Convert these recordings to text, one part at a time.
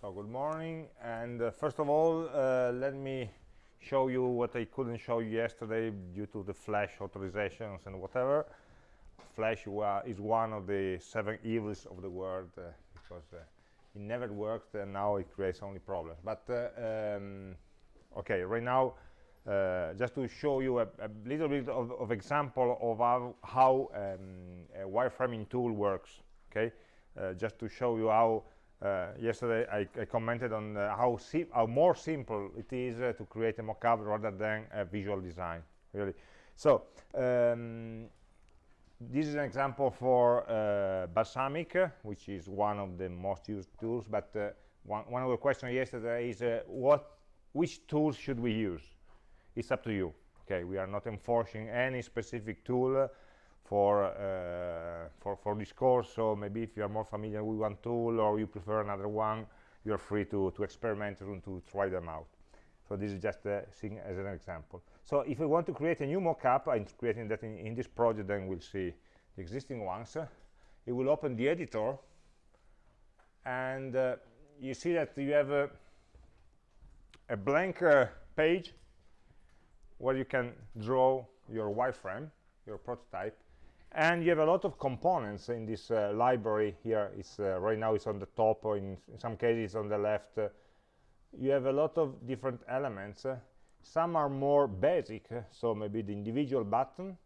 So good morning, and uh, first of all, uh, let me show you what I couldn't show you yesterday due to the flash authorizations and whatever. Flash is one of the seven evils of the world uh, because uh, it never worked and now it creates only problems. But uh, um, okay, right now, uh, just to show you a, a little bit of, of, example of how, how um, a wireframing tool works. Okay, just to show you how yesterday I, I, commented on uh, how, how, more simple it is uh, to create a mockup rather than a visual design really. So um, this is an example for uh, balsamiq which is one of the most used tools but uh, one, one, of the questions yesterday is uh, what which tools should we use? It's up to you okay? We are not enforcing any specific tool for uh, for for this course so maybe if you are more familiar with one tool or you prefer another one you're free to to experiment and to try them out. So this is just uh, seeing as an example. So if we want to create a new mockup i'm creating that in, in, this project then we'll see the existing ones. It will open the editor. And uh, you see that you have a, a blank uh, page where you can draw your wireframe your prototype and you have a lot of components in this uh, library here. It's uh, right now it's on the top or in, in some cases on the left. Uh, you have a lot of different elements. Uh, some are more basic uh, so maybe the individual button.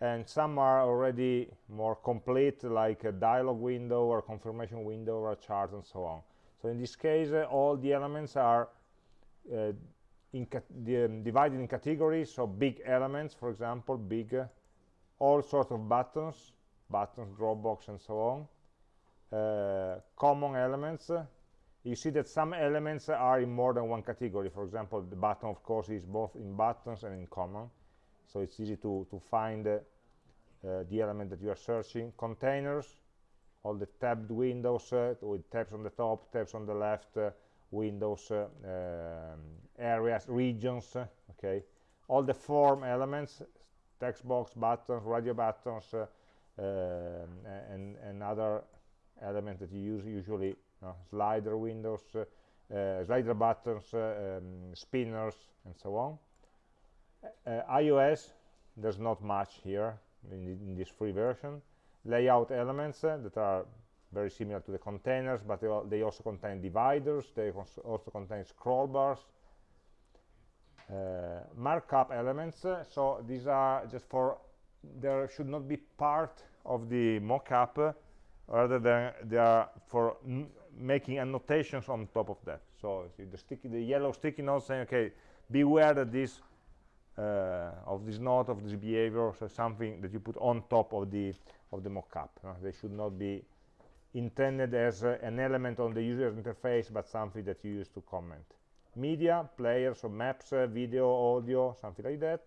And some are already more complete like a dialog window or confirmation window or a chart and so on. So in this case uh, all the elements are in the, um, divided in categories. So big elements for example big all sorts of buttons buttons dropbox and so on uh, common elements. You see that some elements are in more than one category. For example the button of course is both in buttons and in common. So it's easy to to find uh, the element that you are searching. Containers all the tabbed windows uh, with tabs on the top tabs on the left uh, windows uh, um, areas regions okay? All the form elements text box buttons radio buttons uh, um, and, and other elements that you use usually slider windows uh, uh, slider buttons um, spinners and so on. Ios there's not much here in, in this free version. Layout elements that are very similar to the containers but they, they, also contain dividers. They also contain scroll bars. uh, markup elements. So these are just for there should not be part of the mockup rather than they are for making annotations on top of that. So the sticky the yellow sticky note saying okay beware that this uh, of this note of this behavior so something that you put on top of the of the mockup. Uh, they should not be intended as uh, an element on the user interface but something that you use to comment media players so maps uh, video audio something like that.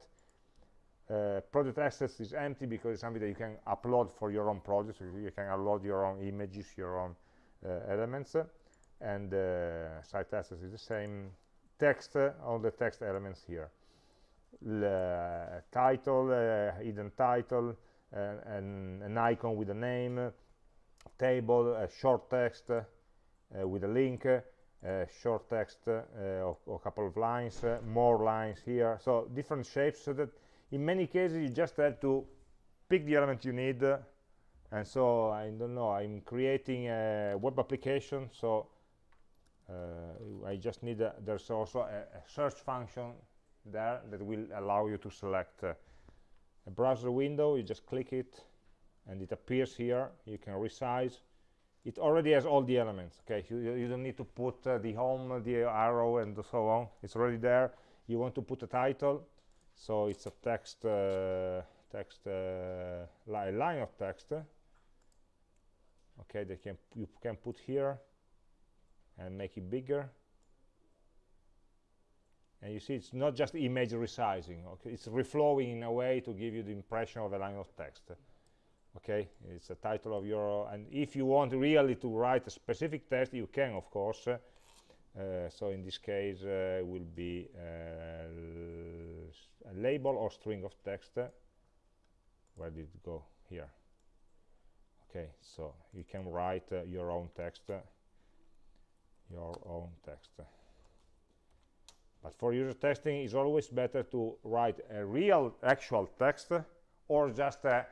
Uh, project assets is empty because it's something that you can upload for your own project you can upload your own images your own uh, elements and uh, site assets is the same. Text uh, all the text elements here. L title hidden title and an icon with a name table a short text with a link uh, short text uh, or, a couple of lines, uh, more lines here. So different shapes so that in many cases you just have to pick the element you need. And so I don't know I'm creating a web application so uh, I just need a, there's also a, a, search function there that will allow you to select uh, a browser window. You just click it and it appears here. You can resize it already has all the elements okay? You, you don't need to put uh, the home the arrow and so on. It's already there. You want to put a title so it's a text uh, text uh, li line of text okay? They can you can put here and make it bigger. And you see it's not just image resizing okay? It's reflowing in a way to give you the impression of a line of text okay? It's the title of your and if you want really to write a specific test you can of course. Uh, so in this case uh, will be uh, a label or string of text. Where did it go? Here. Okay so you can write uh, your own text. Your own text. But for user testing it's always better to write a real actual text or just a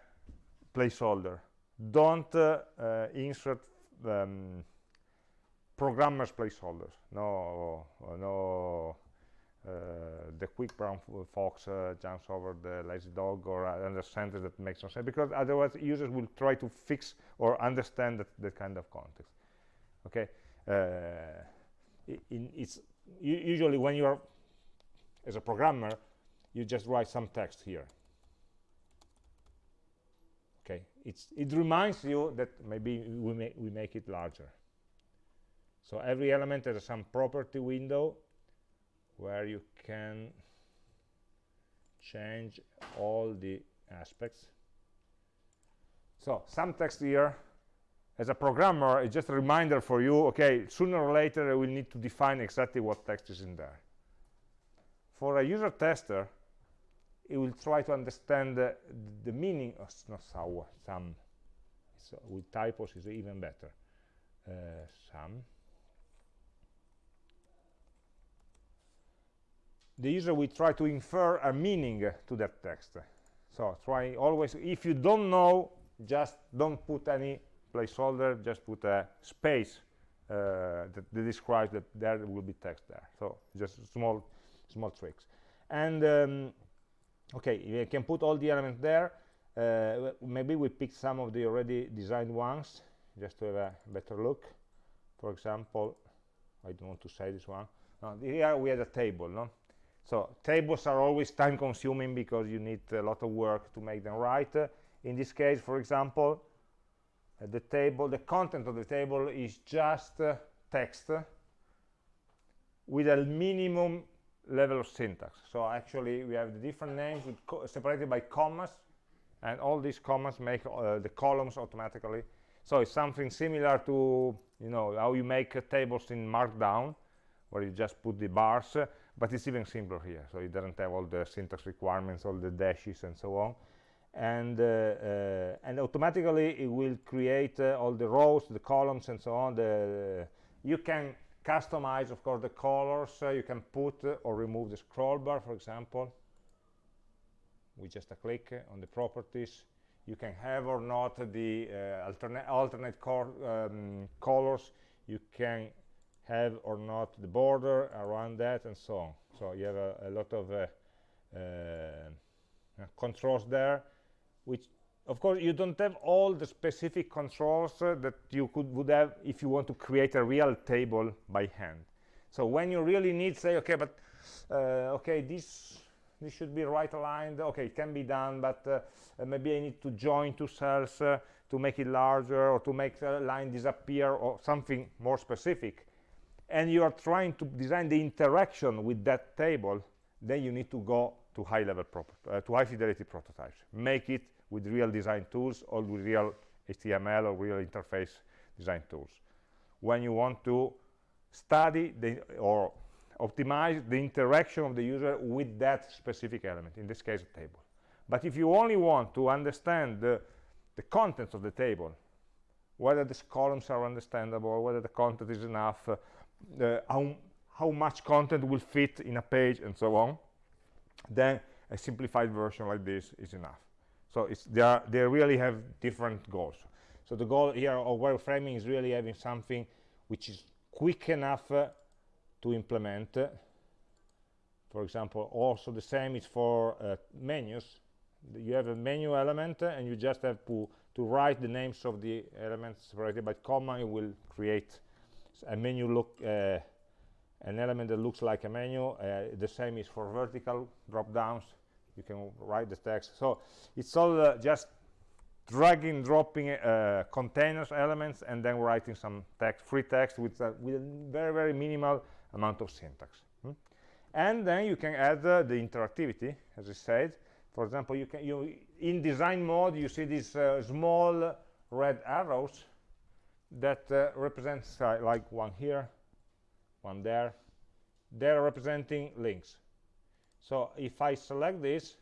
placeholder. Don't uh, uh, insert um, programmers placeholders. No no uh, the quick brown fox uh, jumps over the lazy dog or another sentence that makes no sense because otherwise users will try to fix or understand that, that kind of context. Okay? Uh, it's usually when you're as a programmer you just write some text here okay it's it reminds you that maybe we, may, we make it larger. So every element has some property window where you can change all the aspects. So some text here. As a programmer it's just a reminder for you okay sooner or later I will need to define exactly what text is in there. For a user tester it will try to understand the, the meaning of not so, some so with typos is even better. Uh, some the user will try to infer a meaning to that text. So try always if you don't know just don't put any placeholder just put a space uh, that, that, describes that there will be text there. So just small small tricks. And um, okay you can put all the elements there. Uh, maybe we pick some of the already designed ones just to have a better look. For example I don't want to say this one. Here we have a table no? So tables are always time consuming because you need a lot of work to make them right. In this case for example uh, the table the content of the table is just uh, text with a minimum level of syntax. So actually we have the different names separated by commas and all these commas make uh, the columns automatically. So it's something similar to you know how you make uh, tables in markdown where you just put the bars uh, but it's even simpler here. So it doesn't have all the syntax requirements all the dashes and so on. And uh, uh, and automatically it will create uh, all the rows the columns and so on. The you can customize of course the colors. Uh, you can put uh, or remove the scroll bar for example with just a click on the properties. You can have or not the uh, alternate alternate um, colors. You can have or not the border around that and so on. So you have a, a lot of uh, uh, controls there which of course you don't have all the specific controls uh, that you could would have if you want to create a real table by hand. So when you really need say okay but uh, okay this this should be right aligned okay it can be done but uh, maybe I need to join two cells uh, to make it larger or to make the line disappear or something more specific. And you are trying to design the interaction with that table then you need to go to high level uh, to high fidelity prototypes. Make it with real design tools or with real HTML or real interface design tools. When you want to study the, or optimize the interaction of the user with that specific element in this case a table. But if you only want to understand the, the contents of the table whether these columns are understandable whether the content is enough uh, uh, how, how much content will fit in a page and so on then a simplified version like this is enough so it's they are they really have different goals. So the goal here of wireframing is really having something which is quick enough uh, to implement. For example also the same is for uh, menus. You have a menu element uh, and you just have to to write the names of the elements separated by comma. It will create a menu look uh, an element that looks like a menu. Uh, the same is for vertical drop downs you can write the text. So it's all uh, just dragging dropping uh, containers elements and then writing some text free text with, uh, with a very very minimal amount of syntax hmm? and then you can add uh, the interactivity as I said. For example you can you in design mode you see these uh, small red arrows that uh, represents like one here one there. They're representing links so if I select this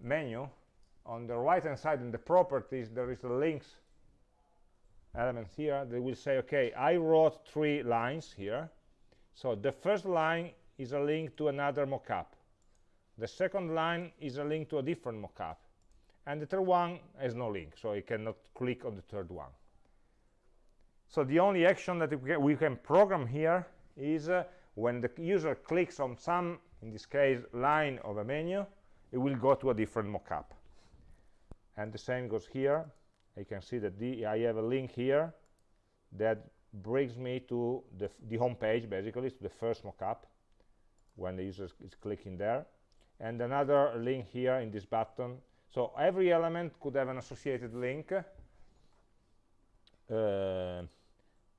menu on the right hand side in the properties there is a links element here they will say okay I wrote three lines here. So the first line is a link to another mockup. The second line is a link to a different mockup. And the third one has no link so you cannot click on the third one. So the only action that we can program here is uh, when the user clicks on some in this case line of a menu it will go to a different mockup. And the same goes here. You can see that the, I have a link here that brings me to the, the home page basically to the first mockup when the user is clicking there. And another link here in this button. So every element could have an associated link. Uh,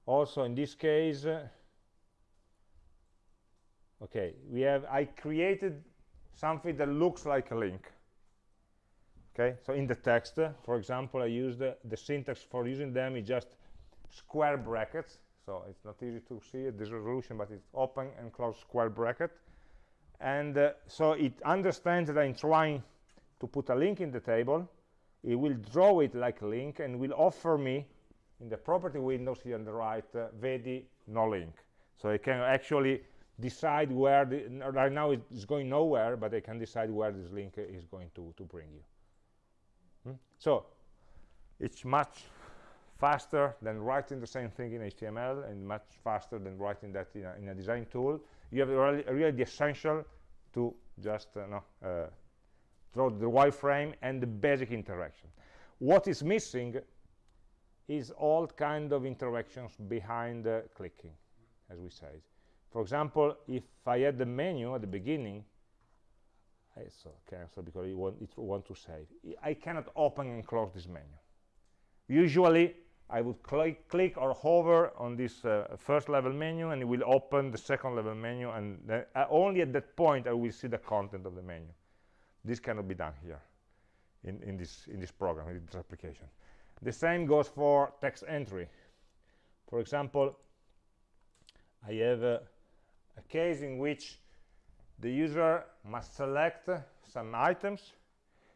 also in this case uh, okay we have I created something that looks like a link. Okay so in the text uh, for example I used uh, the syntax for using them is just square brackets. So it's not easy to see it, this resolution but it's open and close square bracket. And uh, so it understands that I'm trying to put a link in the table. It will draw it like a link and will offer me in the property windows here on the right uh, vedi no link. So I can actually decide where the, right now it's going nowhere but I can decide where this link is going to to bring you Hmm? So it's much faster than writing the same thing in HTML and much faster than writing that in a, in a design tool. You have really, really the essential to just uh, no, uh, the wireframe and the basic interaction. What is missing is all kind of interactions behind uh, clicking, as we said. For example, if I had the menu at the beginning, I so cancel because it want, it want to save. I cannot open and close this menu. Usually, I would click, click or hover on this uh, first level menu and it will open the second level menu and uh, only at that point I will see the content of the menu. This cannot be done here in, in, this, in this program, in this application. The same goes for text entry. For example, I have a case in which the user must select some items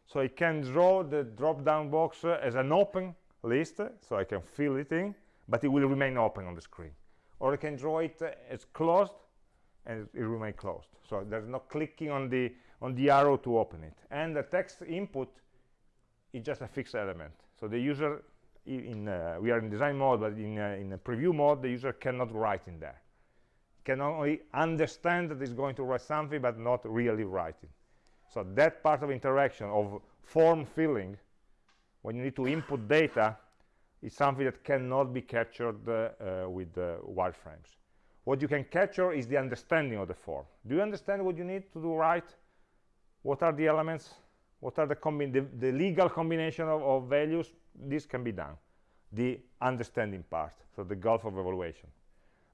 so I can draw the drop-down box as an open list so I can fill it in but it will remain open on the screen. Or I can draw it as closed and it will remain closed. So there's no clicking on the on the arrow to open it. And the text input is just a fixed element. So the user in uh, we are in design mode but in uh, in preview mode the user cannot write in there can only understand that it's going to write something but not really writing. So that part of interaction of form filling when you need to input data is something that cannot be captured uh, uh, with uh, wireframes. What you can capture is the understanding of the form. Do you understand what you need to do right? What are the elements? What are the, the, the legal combination of, of values? This can be done. The understanding part so the gulf of evaluation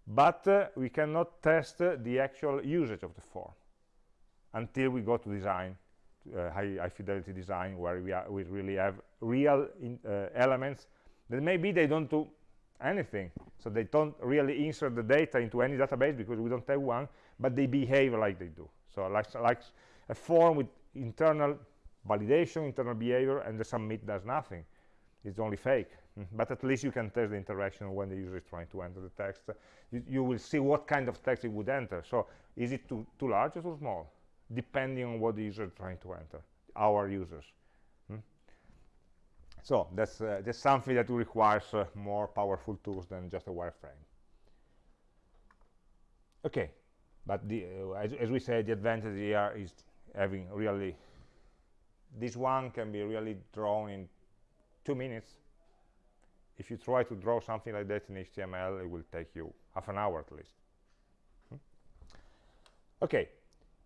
but uh, we cannot test the actual usage of the form until we go to design uh, high, high, fidelity design where we, are, we really have real in, uh, elements that maybe they don't do anything. So they don't really insert the data into any database because we don't have one but they behave like they do. So like, like a form with internal validation internal behavior and the submit does nothing. It's only fake but at least you can test the interaction when the user is trying to enter the text. You, you, will see what kind of text it would enter. So is it too, too large or too small? Depending on what the user is trying to enter our users. Hmm? so that's uh, that's something that requires uh, more powerful tools than just a wireframe. Okay but the, uh, as, as, we said the advantage here is having really this one can be really drawn in two minutes if you try to draw something like that in HTML, it will take you half an hour at least. Hmm? Okay.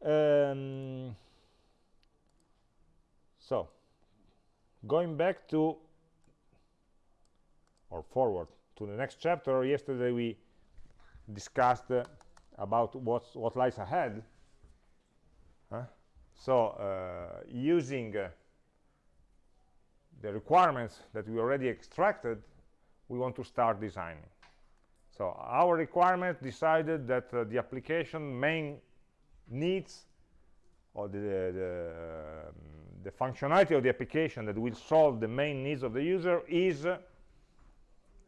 Um, so, going back to, or forward to the next chapter, yesterday we discussed uh, about what's, what lies ahead. Huh? So, uh, using uh, the requirements that we already extracted we want to start designing. So our requirement decided that uh, the application main needs or the, the, um, the, functionality of the application that will solve the main needs of the user is uh,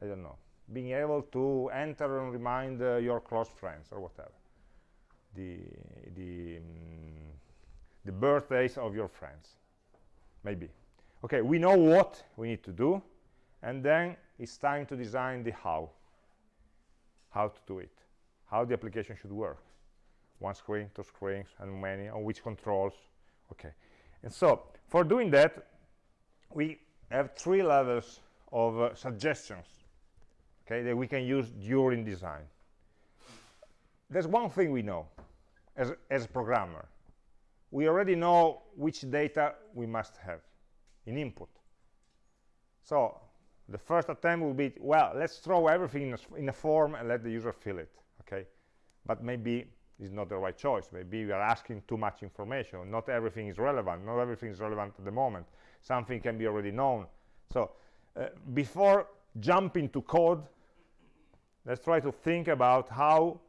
I don't know, being able to enter and remind uh, your close friends or whatever. The, the, um, the birthdays of your friends, maybe. Okay, we know what we need to do, and then it's time to design the how, how to do it, how the application should work. One screen, two screens, and many, on which controls, okay. And so, for doing that, we have three levels of uh, suggestions okay, that we can use during design. There's one thing we know as, as a programmer. We already know which data we must have in input. So the first attempt will be, well, let's throw everything in a, in a form and let the user fill it, okay? But maybe it's not the right choice. Maybe we are asking too much information. Not everything is relevant. Not everything is relevant at the moment. Something can be already known. So uh, before jumping to code, let's try to think about how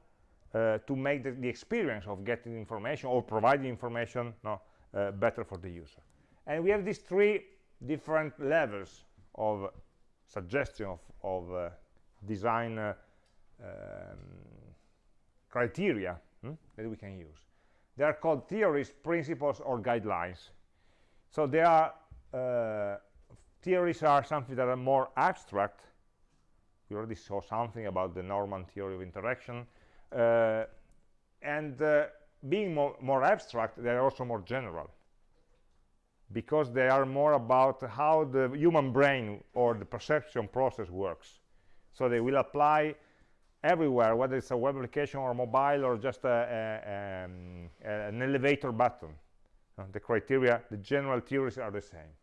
uh, to make the, the, experience of getting information or providing information no, uh, better for the user. And we have these three different levels of suggestion of, of uh, design uh, um, criteria hmm, that we can use. They are called theories, principles, or guidelines. So they are uh, theories are something that are more abstract we already saw something about the Norman theory of interaction uh, and uh, being more, more abstract they are also more general because they are more about how the human brain or the perception process works. So they will apply everywhere whether it's a web application or mobile or just a, a, um, an elevator button. Uh, the criteria the general theories are the same.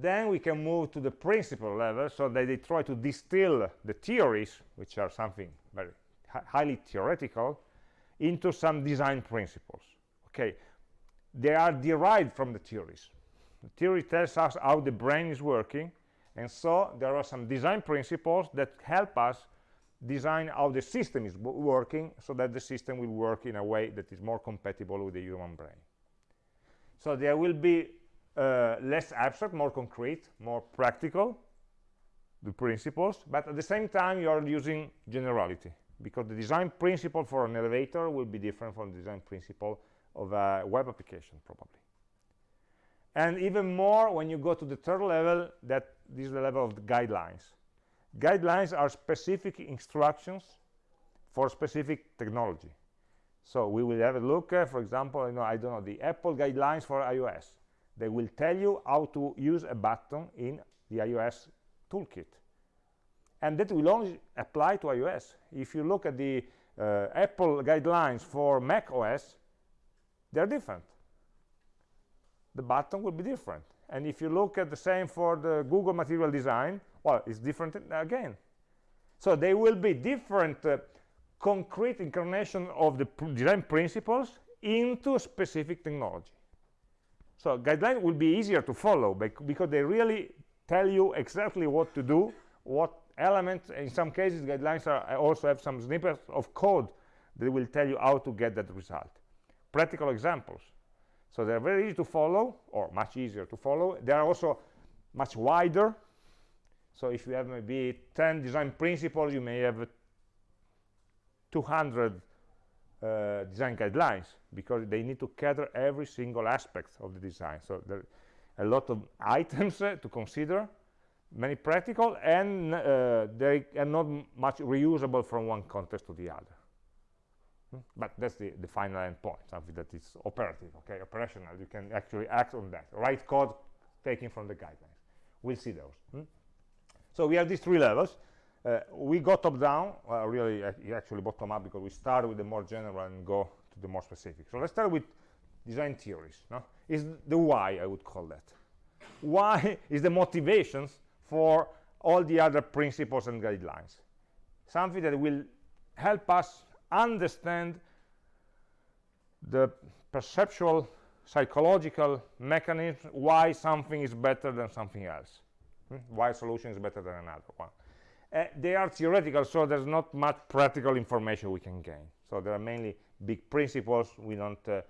Then we can move to the principle level so that they try to distill the theories which are something very highly theoretical into some design principles. Okay they are derived from the theories. The theory tells us how the brain is working and so there are some design principles that help us design how the system is working so that the system will work in a way that is more compatible with the human brain. So there will be uh, less abstract, more concrete, more practical, the principles, but at the same time you are using generality because the design principle for an elevator will be different from the design principle of a web application probably. And even more when you go to the third level, that this is the level of the guidelines. Guidelines are specific instructions for specific technology. So we will have a look, uh, for example, you know, I don't know, the Apple guidelines for iOS they will tell you how to use a button in the iOS toolkit. And that will only apply to iOS. If you look at the uh, Apple guidelines for Mac OS, they're different. The button will be different. And if you look at the same for the Google material design, well, it's different again. So they will be different uh, concrete incarnation of the pr design principles into specific technology. So guidelines will be easier to follow because they really tell you exactly what to do, what elements, in some cases guidelines are, also have some snippets of code that will tell you how to get that result. Practical examples. So they're very easy to follow, or much easier to follow. They are also much wider. So if you have maybe 10 design principles, you may have 200 uh, design guidelines because they need to cater every single aspect of the design so there are a lot of items uh, to consider many practical and uh, they are not much reusable from one context to the other hmm? but that's the, the final endpoint something that is operative okay operational you can actually act on that write code taken from the guidelines we'll see those hmm? so we have these three levels uh, we go top down, well, really uh, actually bottom up because we start with the more general and go to the more specific. So let's start with design theories. No? Is the why, I would call that. Why is the motivations for all the other principles and guidelines. Something that will help us understand the perceptual, psychological mechanism why something is better than something else. Hmm? Why a solution is better than another one. Uh, they are theoretical, so there's not much practical information we can gain. So there are mainly big principles. We don't uh,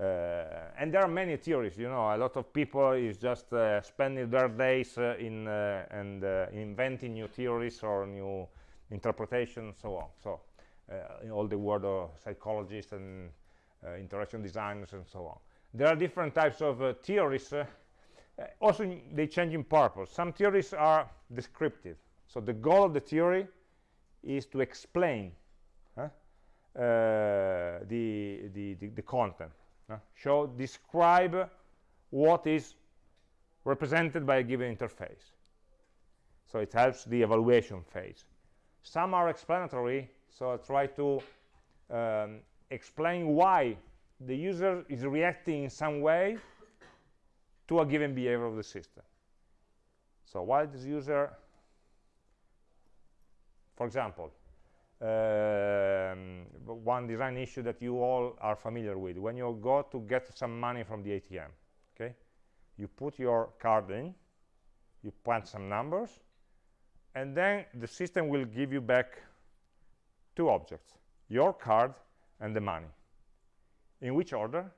uh, and there are many theories you know a lot of people is just uh, spending their days uh, in uh, and inventing new theories or new interpretations so on so in all the world of psychologists and interaction designers and so on. There are different types of theories also they change in purpose. Some theories are descriptive. So the goal of the theory is to explain uh, the, the, the, the, content uh, show describe what is represented by a given interface. So it helps the evaluation phase. Some are explanatory so I try to um, explain why the user is reacting in some way to a given behavior of the system. So why this user for example um, one design issue that you all are familiar with. When you go to get some money from the ATM okay you put your card in you punch some numbers and then the system will give you back two objects your card and the money in which order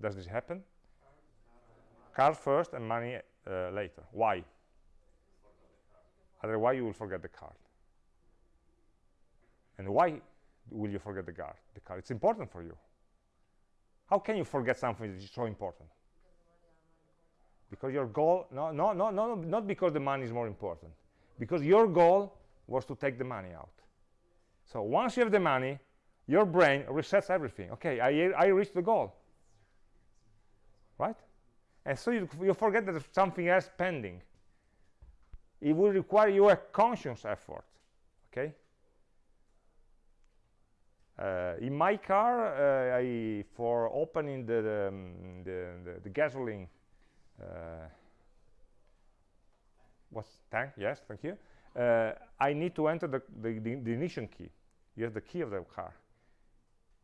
does this happen card first and money uh, later why otherwise you will forget the card and why will you forget the card? The card. It's important for you. How can you forget something that is so important? Because your goal, no, no, no, no, not because the money is more important. Because your goal was to take the money out. So once you have the money, your brain resets everything. Okay, I, I reached the goal. Right? And so you, you forget that there's something else pending. It will require you a conscious effort. Okay? Uh, in my car, uh, I, for opening the, the, um, the, the, the gasoline uh, what's tank, yes, thank you, I need to enter the, the, the, ignition key. You have the key of the car.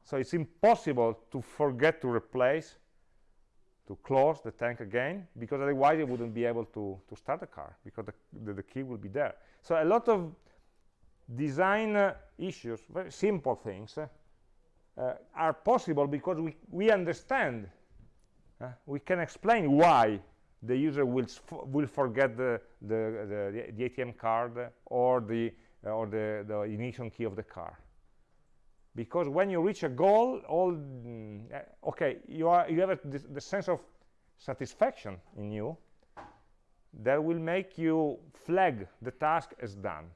So it's impossible to forget to replace, to close the tank again, because otherwise you wouldn't be able to, to start the car, because the, the, the key will be there. So a lot of design uh, issues, very simple things, uh, uh, are possible because we, we understand, uh, we can explain why the user will, will forget the, the, the, the, ATM card or, the, uh, or the, the ignition key of the car. Because when you reach a goal, all mm, uh, okay, you, are, you have a, the sense of satisfaction in you that will make you flag the task as done.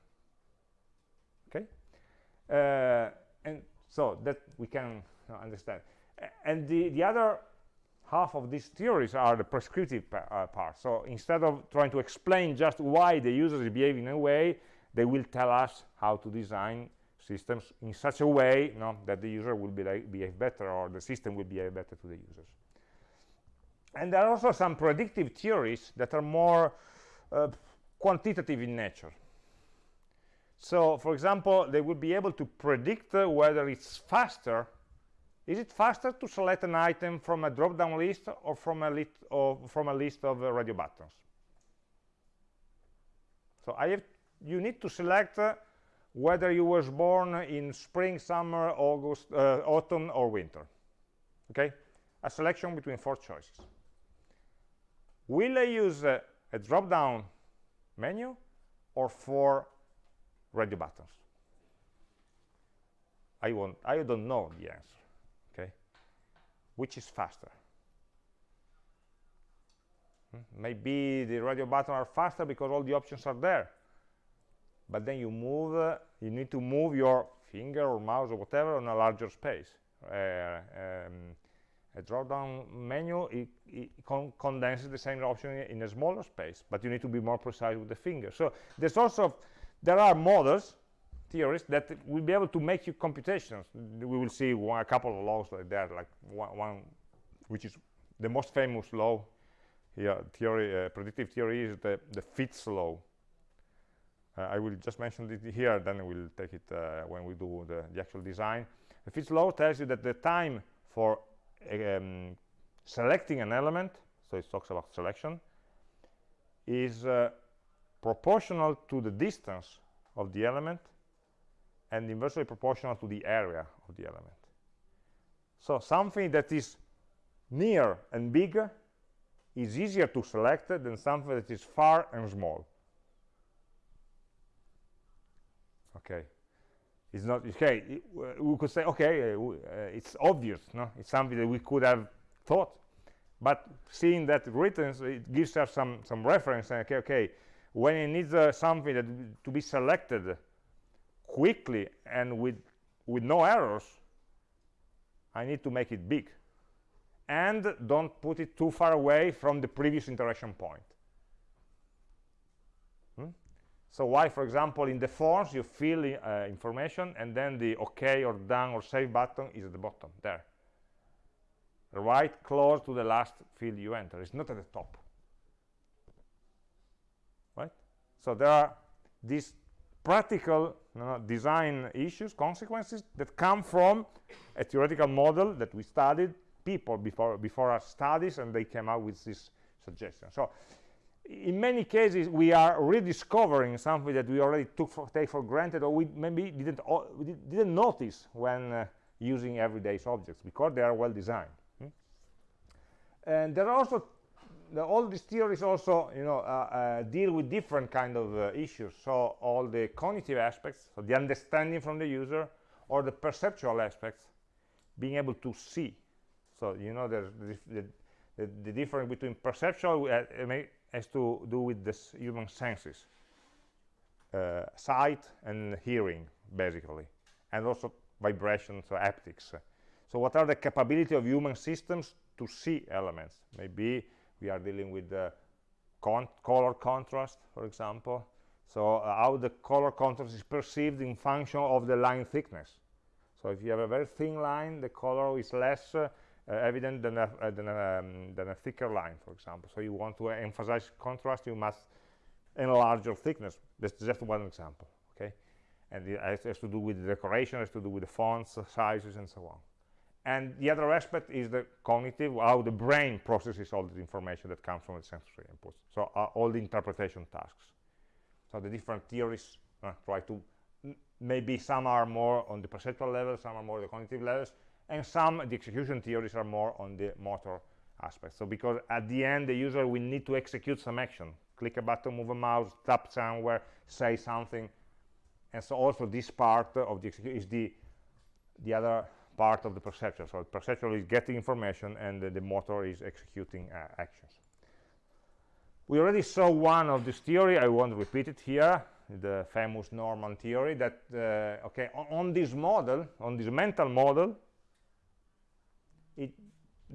Uh, and so that we can understand. And the the other half of these theories are the prescriptive uh, part so instead of trying to explain just why the user is behaving in a way they will tell us how to design systems in such a way you know, that the user will be like, behave better or the system will behave better to the users and there are also some predictive theories that are more uh, quantitative in nature so, for example, they would be able to predict uh, whether it's faster. Is it faster to select an item from a drop-down list or from a, list of, from a list of uh, radio buttons? So I have, you need to select uh, whether you was born in spring, summer, August, uh, autumn, or winter. Okay? A selection between four choices. Will I use uh, a drop-down menu or four radio buttons I want I don't know the answer which is faster. Hmm? maybe the radio buttons are faster because all the options are there. But then you move uh, you need to move your finger or mouse or whatever on a larger space. Uh, um, a drop-down menu it, it con condenses the same option in a smaller space but you need to be more precise with the finger. So there's also there are models theories that will be able to make you computations. We will see one, a couple of laws like that like one, one which is the most famous law here theory uh, predictive theory is the the Fitts law. Uh, I will just mention it here then we'll take it uh, when we do the, the, actual design. The Fitts law tells you that the time for um, selecting an element so it talks about selection is uh, proportional to the distance of the element and inversely proportional to the area of the element. So something that is near and big is easier to select than something that is far and small. Okay, it's not okay. we could say okay, uh, uh, it's obvious, no? It's something that we could have thought, but seeing that written, it gives us some some reference. And okay, okay, when it needs uh, something that to be selected quickly and with with no errors, I need to make it big and don't put it too far away from the previous interaction point. Hmm? So why, for example, in the forms you fill uh, information and then the OK or done or save button is at the bottom, there. Right close to the last field you enter. It's not at the top. Right? So there are these practical design issues, consequences that come from a theoretical model that we studied people before before our studies and they came out with this suggestion so in many cases we are rediscovering something that we already took for take for granted or we maybe didn't we didn't notice when uh, using everyday objects because they are well designed hmm? and there are also the, all these theories also you know uh, uh, deal with different kind of uh, issues. So all the cognitive aspects so the understanding from the user or the perceptual aspects being able to see. So you know there's the, the, the difference between perceptual uh, has to do with the human senses uh, sight and hearing basically and also vibration so haptics. So what are the capability of human systems to see elements? Maybe we are dealing with the con color contrast for example so uh, how the color contrast is perceived in function of the line thickness so if you have a very thin line the color is less uh, uh, evident than a, uh, than, a, um, than a thicker line, for example. So you want to emphasize contrast, you must enlarge your thickness. That's just one example, okay? And it has to do with the decoration, has to do with the fonts, sizes, and so on. And the other aspect is the cognitive, how the brain processes all the information that comes from the sensory inputs. So uh, all the interpretation tasks. So the different theories uh, try to, maybe some are more on the perceptual level, some are more on the cognitive levels, and some the execution theories are more on the motor aspect so because at the end the user will need to execute some action click a button move a mouse tap somewhere say something and so also this part of the execution is the the other part of the perception. So the perception is getting information and the, the motor is executing uh, actions. We already saw one of this theory. I won't repeat it here the famous norman theory that uh, okay on, on this model on this mental model it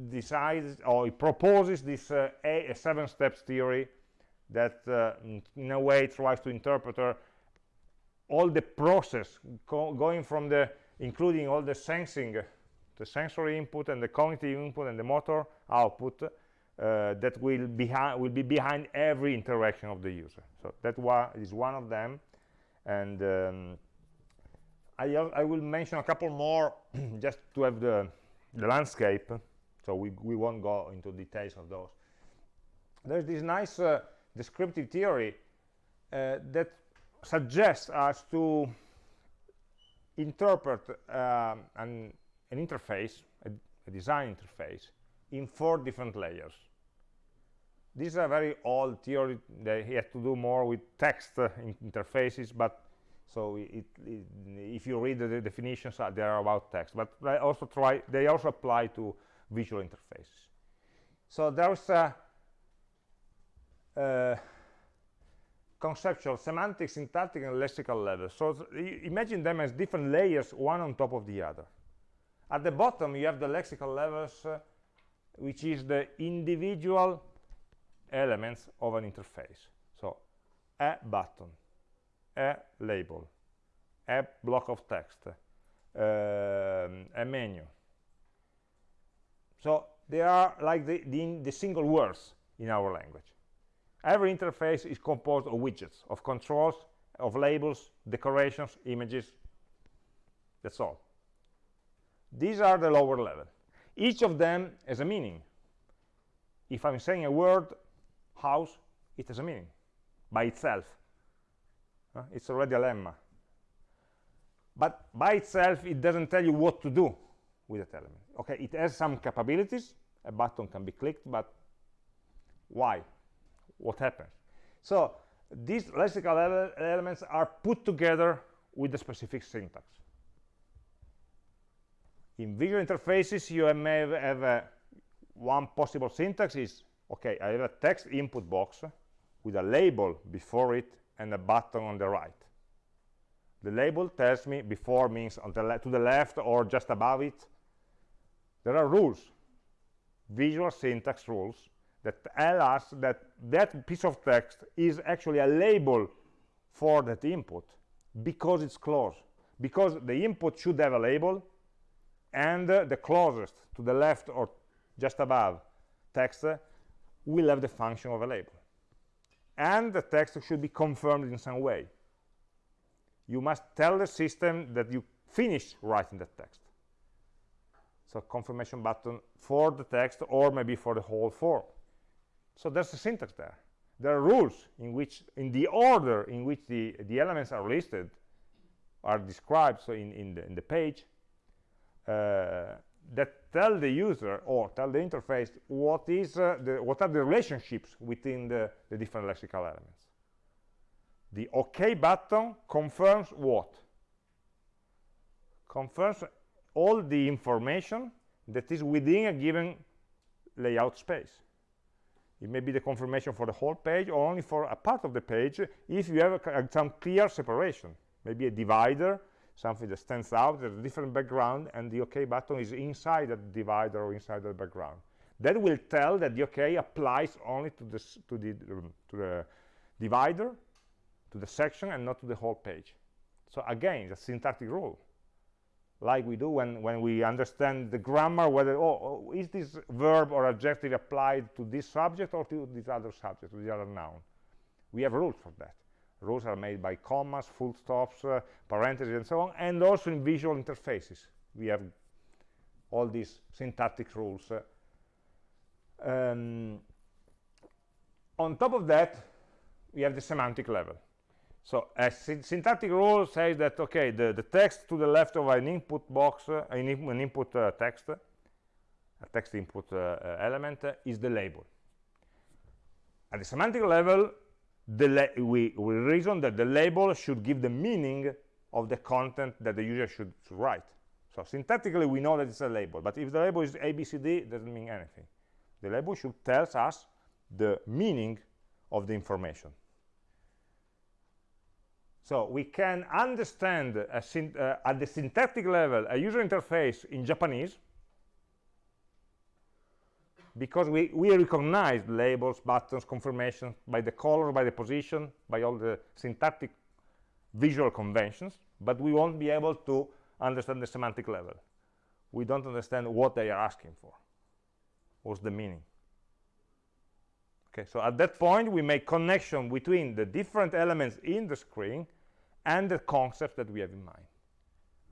decides or it proposes this uh, a, a seven steps theory that uh, in a way tries to interpret uh, all the process going from the including all the sensing the sensory input and the cognitive input and the motor output uh, that will will be behind every interaction of the user. So that one is one of them. And um, I, I will mention a couple more just to have the the landscape. So we, we won't go into details of those. There's this nice uh, descriptive theory uh, that suggests us to interpret um, an, an, interface a, a, design interface in four different layers. This is a very old theory. That has to do more with text uh, in interfaces but so it, it, if you read the, the definitions uh, they are about text but they also try they also apply to visual interfaces. So there's a, a conceptual semantic syntactic and lexical levels. so imagine them as different layers one on top of the other at the bottom you have the lexical levels uh, which is the individual elements of an interface so a button a label, a block of text, um, a menu. So they are like the, the, the single words in our language. Every interface is composed of widgets, of controls, of labels, decorations, images. That's all. These are the lower level. Each of them has a meaning. If I'm saying a word, house, it has a meaning by itself uh, it's already a lemma but by itself it doesn't tell you what to do with that element okay it has some capabilities a button can be clicked but why what happens so these lexical ele elements are put together with the specific syntax. In visual interfaces you may have, a, one possible syntax is okay i have a text input box with a label before it and a button on the right. The label tells me before means on the to the left or just above it. There are rules visual syntax rules that tell us that that piece of text is actually a label for that input because it's close. Because the input should have a label and uh, the closest to the left or just above text uh, will have the function of a label. And the text should be confirmed in some way. You must tell the system that you finish writing the text. So confirmation button for the text or maybe for the whole form so there's a syntax there there are rules in which in the order in which the the elements are listed are described so in in the, in the page uh, that tell the user or tell the interface what is uh, the what are the relationships within the, the different lexical elements the OK button confirms what? Confirms all the information that is within a given layout space. It may be the confirmation for the whole page or only for a part of the page if you have a, some clear separation. Maybe a divider, something that stands out, there's a different background, and the OK button is inside that divider or inside the background. That will tell that the OK applies only to, this, to, the, um, to the divider to the section and not to the whole page so again the syntactic rule like we do when when we understand the grammar whether oh, oh, is this verb or adjective applied to this subject or to this other subject to the other noun? We have rules for that. Rules are made by commas full stops uh, parentheses and so on and also in visual interfaces. We have all these syntactic rules uh, um, on top of that we have the semantic level so a syntactic rule says that, okay, the, the text to the left of an input box, uh, an, an, input uh, text, a text input uh, uh element uh, is the label. At the semantic level, the we, we reason that the label should give the meaning of the content that the user should, should write. So syntactically, we know that it's a label, but if the label is ABCD, it doesn't mean anything. The label should tell us the meaning of the information. So we can understand uh, at the syntactic level a user interface in Japanese because we, we recognize labels, buttons, confirmation by the color, by the position, by all the syntactic visual conventions, but we won't be able to understand the semantic level. We don't understand what they are asking for. What's the meaning? Okay, so at that point, we make connection between the different elements in the screen and the concept that we have in mind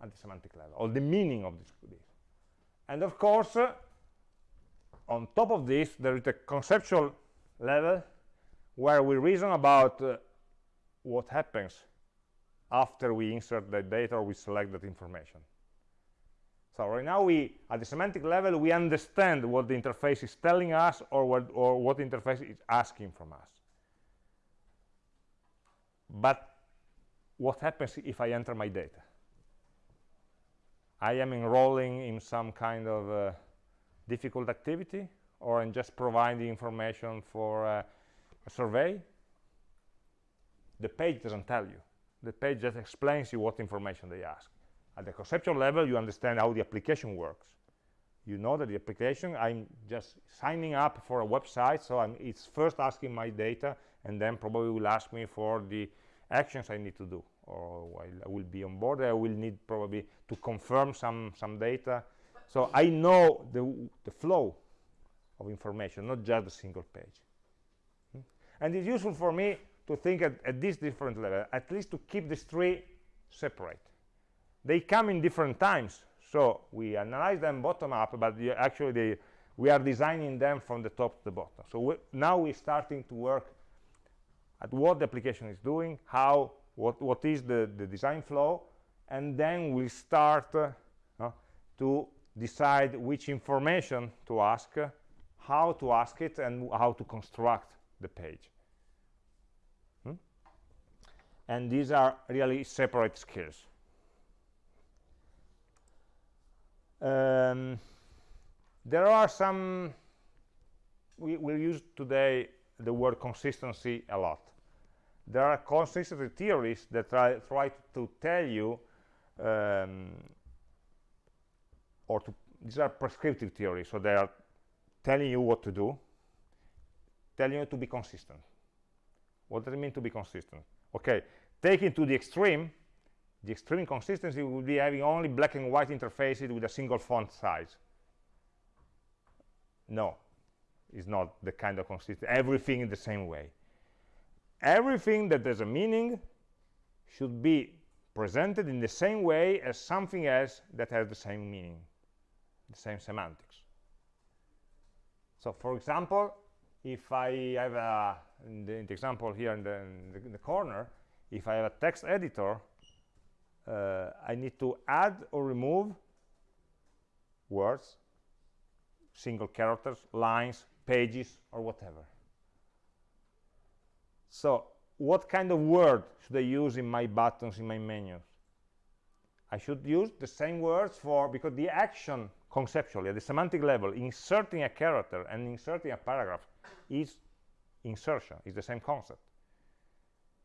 at the semantic level, or the meaning of this. And of course, uh, on top of this, there is a conceptual level where we reason about uh, what happens after we insert the data or we select that information. So right now, we at the semantic level, we understand what the interface is telling us or what, or what interface is asking from us. But what happens if I enter my data? I am enrolling in some kind of uh, difficult activity or I'm just providing information for uh, a survey. The page doesn't tell you. The page just explains you what information they ask. At the conceptual level, you understand how the application works. You know that the application, I'm just signing up for a website, so I'm, it's first asking my data, and then probably will ask me for the actions I need to do or I will be on board I will need probably to confirm some some data. So I know the, the flow of information not just a single page. Hmm? and it's useful for me to think at, at this different level at least to keep these three separate. They come in different times. So we analyze them bottom up but actually they, we are designing them from the top to the bottom. So now we're starting to work at what the application is doing, how, what, what is the, the design flow, and then we start uh, to decide which information to ask, how to ask it, and how to construct the page. Hmm? And these are really separate skills. Um, there are some, we will use today the word consistency a lot. There are consistency theories that try, try to tell you, um, or to, these are prescriptive theories, so they are telling you what to do, telling you to be consistent. What does it mean to be consistent? Okay, taking to the extreme, the extreme consistency would be having only black and white interfaces with a single font size. No, it's not the kind of consistent Everything in the same way. Everything that has a meaning should be presented in the same way as something else that has the same meaning, the same semantics. So, for example, if I have a, in the, in the example here in the, in the, in the corner, if I have a text editor, uh, I need to add or remove words, single characters, lines, pages, or whatever. So what kind of word should I use in my buttons, in my menus? I should use the same words for, because the action conceptually, at the semantic level, inserting a character and inserting a paragraph is insertion, is the same concept.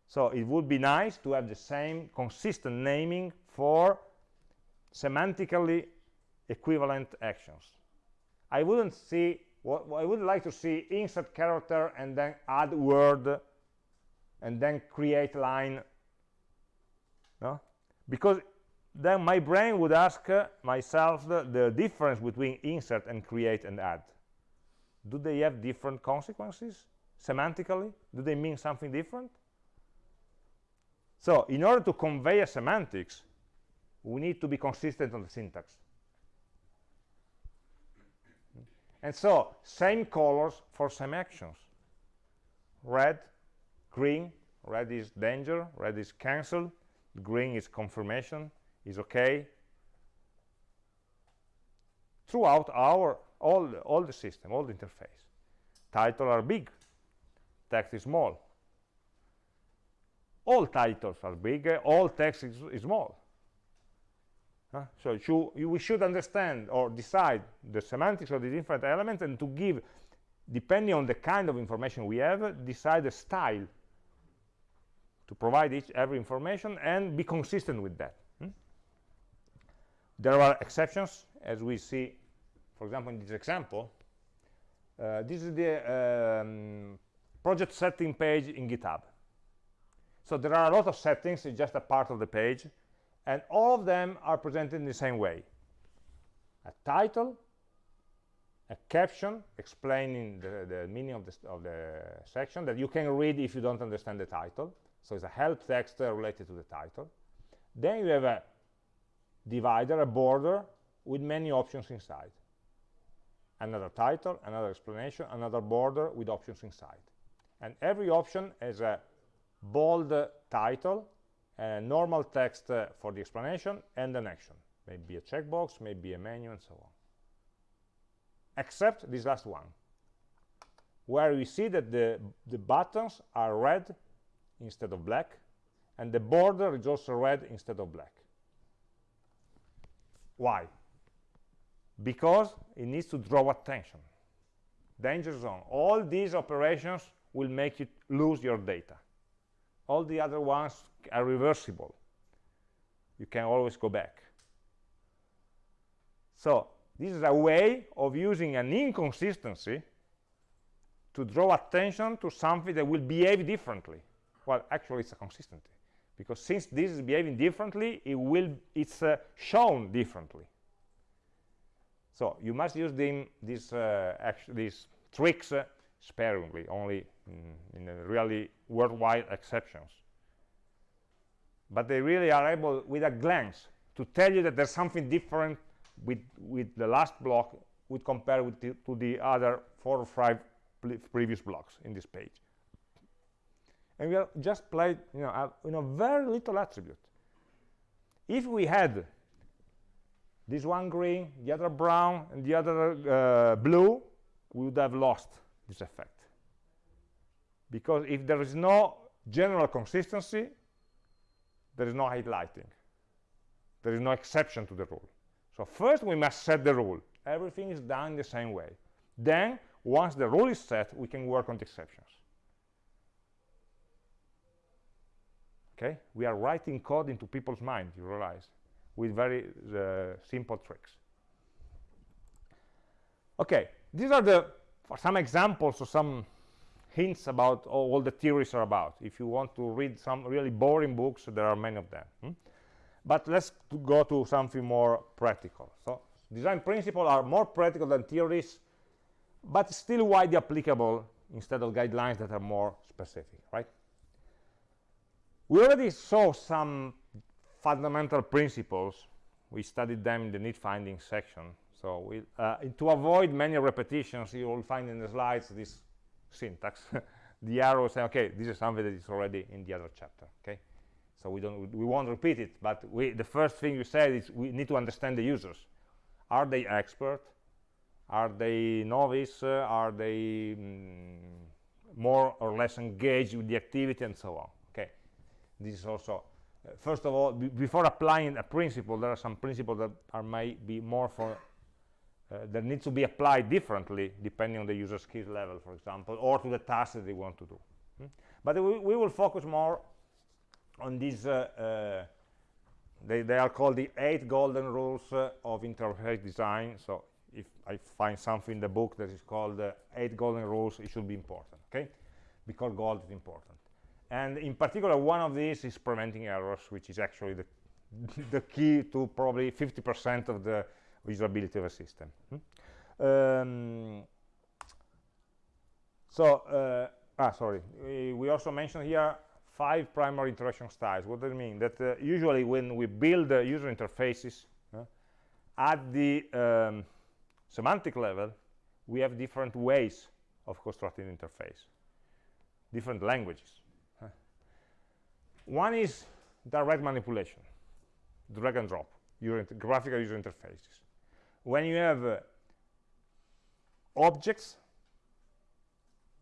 So it would be nice to have the same consistent naming for semantically equivalent actions. I wouldn't see, what, I would like to see insert character and then add word and then create line. No? Because then my brain would ask myself the, the difference between insert and create and add. Do they have different consequences semantically? Do they mean something different? So in order to convey a semantics, we need to be consistent on the syntax. And so, same colors for same actions. Red, green, red is danger, red is cancel, green is confirmation, is okay. Throughout our, all, all the system, all the interface. Title are big, text is small, all titles are big, all text is, is small. So you, we should understand or decide the semantics of the different elements and to give, depending on the kind of information we have, decide the style to provide each every information and be consistent with that. Hmm? There are exceptions, as we see, for example, in this example. Uh, this is the um, project setting page in GitHub. So there are a lot of settings, it's just a part of the page, and all of them are presented in the same way. A title, a caption explaining the, the meaning of the, of the section that you can read if you don't understand the title. So it's a help text related to the title. Then you have a divider, a border, with many options inside. Another title, another explanation, another border with options inside. And every option has a bold title, normal text uh, for the explanation, and an action. Maybe a checkbox, maybe a menu, and so on. Except this last one, where we see that the, the buttons are red instead of black, and the border is also red instead of black. Why? Because it needs to draw attention. Danger zone. All these operations will make you lose your data all the other ones are reversible. You can always go back. So this is a way of using an inconsistency to draw attention to something that will behave differently. Well actually it's a consistency because since this is behaving differently it will it's uh, shown differently. So you must use these uh, these tricks uh, sparingly, only in, in really worldwide exceptions. But they really are able, with a glance, to tell you that there's something different with, with the last block would compare with the, to the other four or five previous blocks in this page. And we have just played, you know, you know, very little attribute. If we had this one green, the other brown, and the other uh, blue, we would have lost this effect. Because if there is no general consistency, there is no highlighting. There is no exception to the rule. So first we must set the rule. Everything is done the same way. Then, once the rule is set, we can work on the exceptions. Okay? We are writing code into people's minds, you realize, with very uh, simple tricks. Okay, these are the for some examples or some hints about all the theories are about. If you want to read some really boring books, there are many of them. Hmm? But let's go to something more practical. So design principles are more practical than theories, but still widely applicable instead of guidelines that are more specific, right? We already saw some fundamental principles. We studied them in the need finding section. So we, uh, to avoid many repetitions, you will find in the slides this syntax. the arrow saying, okay, this is something that is already in the other chapter, okay? So we don't, we won't repeat it, but we, the first thing you said is we need to understand the users. Are they expert? Are they novice? Uh, are they mm, more or less engaged with the activity and so on? Okay, this is also uh, first of all before applying a principle there are some principles that are may be more for that needs to be applied differently depending on the user skill level for example or to the task that they want to do. Hmm? but we, we, will focus more on these uh, uh, they, they, are called the eight golden rules uh, of interface design. So if I find something in the book that is called uh, eight golden rules it should be important okay? Because gold is important. And in particular one of these is preventing errors which is actually the the key to probably 50% of the usability of a system. Hmm? um, so uh, ah sorry. We, we, also mentioned here five primary interaction styles. What does it mean? That uh, usually when we build uh, user interfaces uh, at the um, semantic level we have different ways of constructing interface. Different languages one is direct manipulation drag and drop graphical user interfaces when you have uh, objects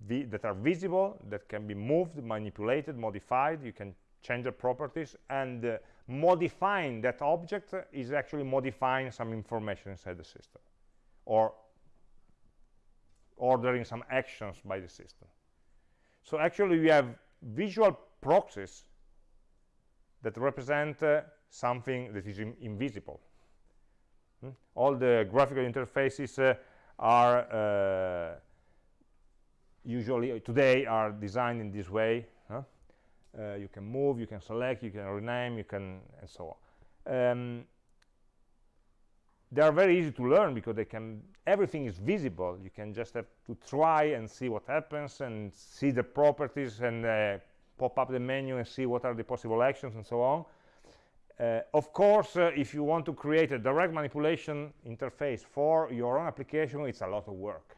that are visible that can be moved manipulated modified you can change the properties and uh, modifying that object is actually modifying some information inside the system or ordering some actions by the system. So actually we have visual proxies that represent uh, something that is in invisible Hmm? All the graphical interfaces uh, are uh, usually uh, today are designed in this way. Huh? Uh, you can move, you can select, you can rename, you can, and so on. Um, they are very easy to learn because they can everything is visible you can just have to try and see what happens and see the properties and uh, pop up the menu and see what are the possible actions and so on uh, of course, uh, if you want to create a direct manipulation interface for your own application, it's a lot of work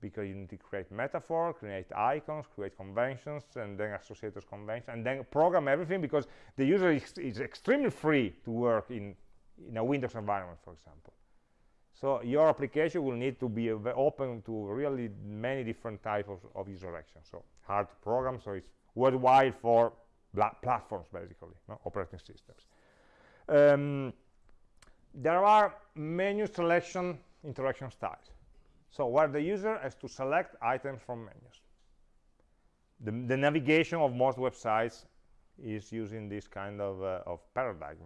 because you need to create metaphor, create icons, create conventions, and then associate those conventions, and then program everything because the user is, is extremely free to work in, in a Windows environment, for example. So your application will need to be open to really many different types of, of user actions. So hard to program, so it's worthwhile for platforms, basically, no? operating systems. Um, there are menu selection interaction styles. So where the user has to select items from menus. The, the navigation of most websites is using this kind of, uh, of paradigm.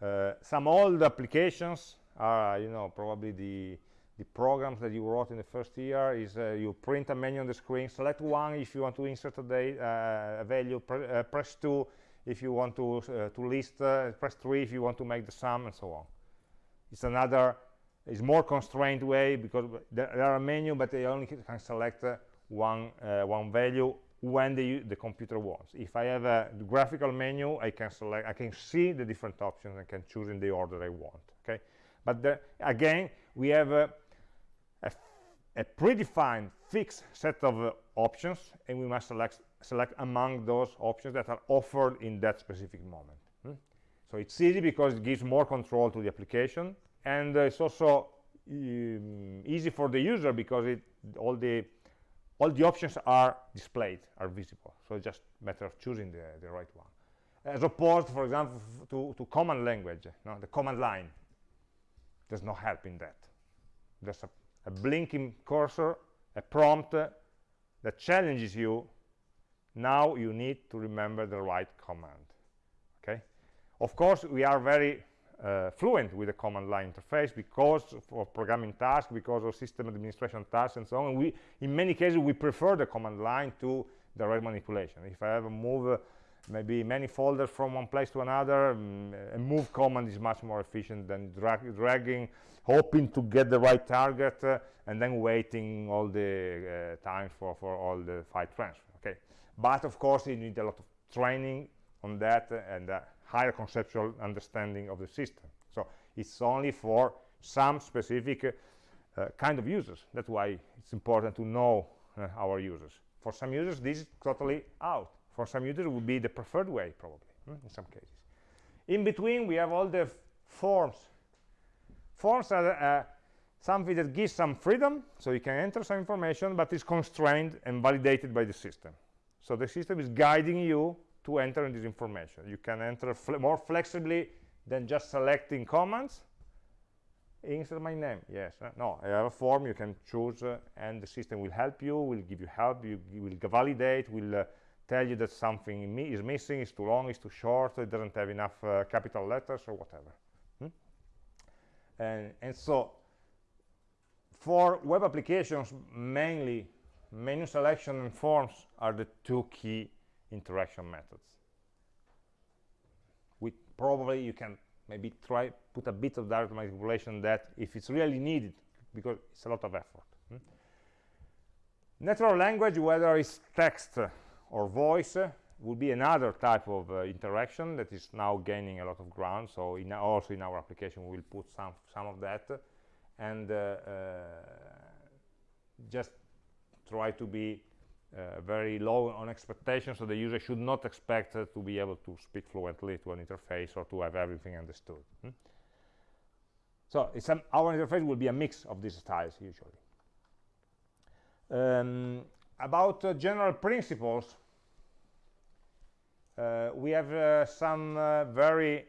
Uh, some old applications are, you know, probably the, the programs that you wrote in the first year is uh, you print a menu on the screen, select one if you want to insert a, uh, a value, pre uh, press two if you want to, uh, to list, uh, press 3 if you want to make the sum, and so on. It's another, it's more constrained way because there, there are menu, but they only can select uh, one, uh, one value when the, the computer wants. If I have a graphical menu, I can select, I can see the different options and can choose in the order I want, okay? But the, again, we have a, a, a predefined fixed set of uh, options, and we must select select among those options that are offered in that specific moment. Hmm? So it's easy because it gives more control to the application, and uh, it's also um, easy for the user because it all the all the options are displayed, are visible. So it's just a matter of choosing the, the right one. As opposed, for example, to, to command language, no? the command line. There's no help in that. There's a, a blinking cursor, a prompt uh, that challenges you. Now you need to remember the right command. Okay. Of course, we are very uh, fluent with the command line interface because of programming tasks, because of system administration tasks, and so on. We, in many cases, we prefer the command line to direct manipulation. If I have ever move uh, maybe many folders from one place to another, um, a move command is much more efficient than drag dragging, hoping to get the right target, uh, and then waiting all the uh, time for, for all the file transfer. Okay, but of course, you need a lot of training on that and a higher conceptual understanding of the system. So it's only for some specific uh, kind of users. That's why it's important to know uh, our users. For some users, this is totally out. For some users, it would be the preferred way, probably, hmm, in some cases. In between, we have all the forms. Forms are uh, something that gives some freedom, so you can enter some information, but is constrained and validated by the system. So the system is guiding you to enter this information. You can enter fle more flexibly than just selecting commands. Insert my name, yes. Uh, no, I have a form you can choose uh, and the system will help you, will give you help, you, you will validate, will uh, tell you that something mi is missing, is too long, is too short, it doesn't have enough uh, capital letters or whatever. Hmm? And, and so for web applications, mainly menu selection and forms are the two key interaction methods. We probably you can maybe try put a bit of direct manipulation that if it's really needed because it's a lot of effort. Hmm? Natural language, whether it's text or voice, will be another type of uh, interaction that is now gaining a lot of ground. So in also in our application, we will put some some of that, and uh, uh just try to be uh, very low on expectations, so the user should not expect uh, to be able to speak fluently to an interface or to have everything understood. Hmm? So our interface will be a mix of these styles usually. Um, about uh, general principles, uh, we have uh, some uh, very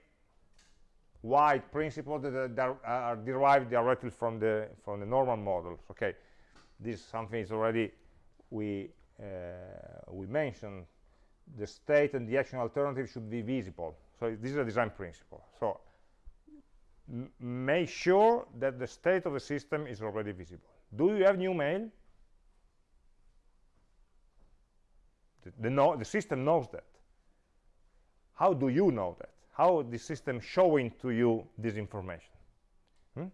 wide principles that, that are derived directly from the from the Norman models. Okay, this is something is already we uh, we mentioned. The state and the action alternative should be visible. So this is a design principle. So make sure that the state of the system is already visible. Do you have new mail? The, the, know, the system knows that. How do you know that? How the system showing to you this information? Hmm?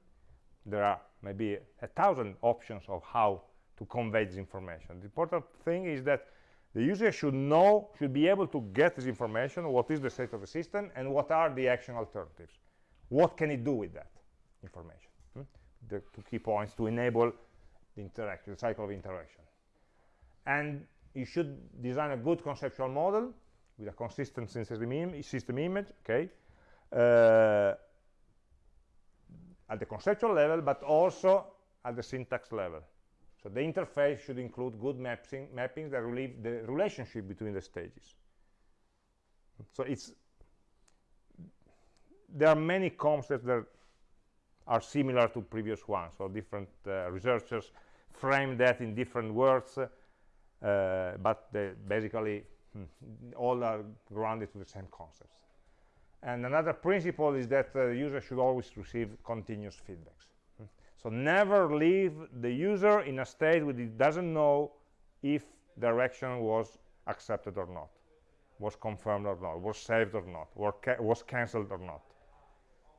there are maybe a thousand options of how to convey this information. The important thing is that the user should know, should be able to get this information, what is the state of the system, and what are the action alternatives. What can it do with that information? Hmm? The two key points to enable the interaction, the cycle of interaction. And you should design a good conceptual model with a consistent system, Im system image, okay, uh, at the conceptual level, but also at the syntax level. So the interface should include good mapping, mappings that relieve the relationship between the stages. So it's there are many concepts that are similar to previous ones. So different uh, researchers frame that in different words, uh, but basically hmm, all are grounded to the same concepts. And another principle is that uh, the user should always receive continuous feedbacks. So never leave the user in a state where he doesn't know if direction was accepted or not, was confirmed or not, was saved or not, or ca was cancelled or not.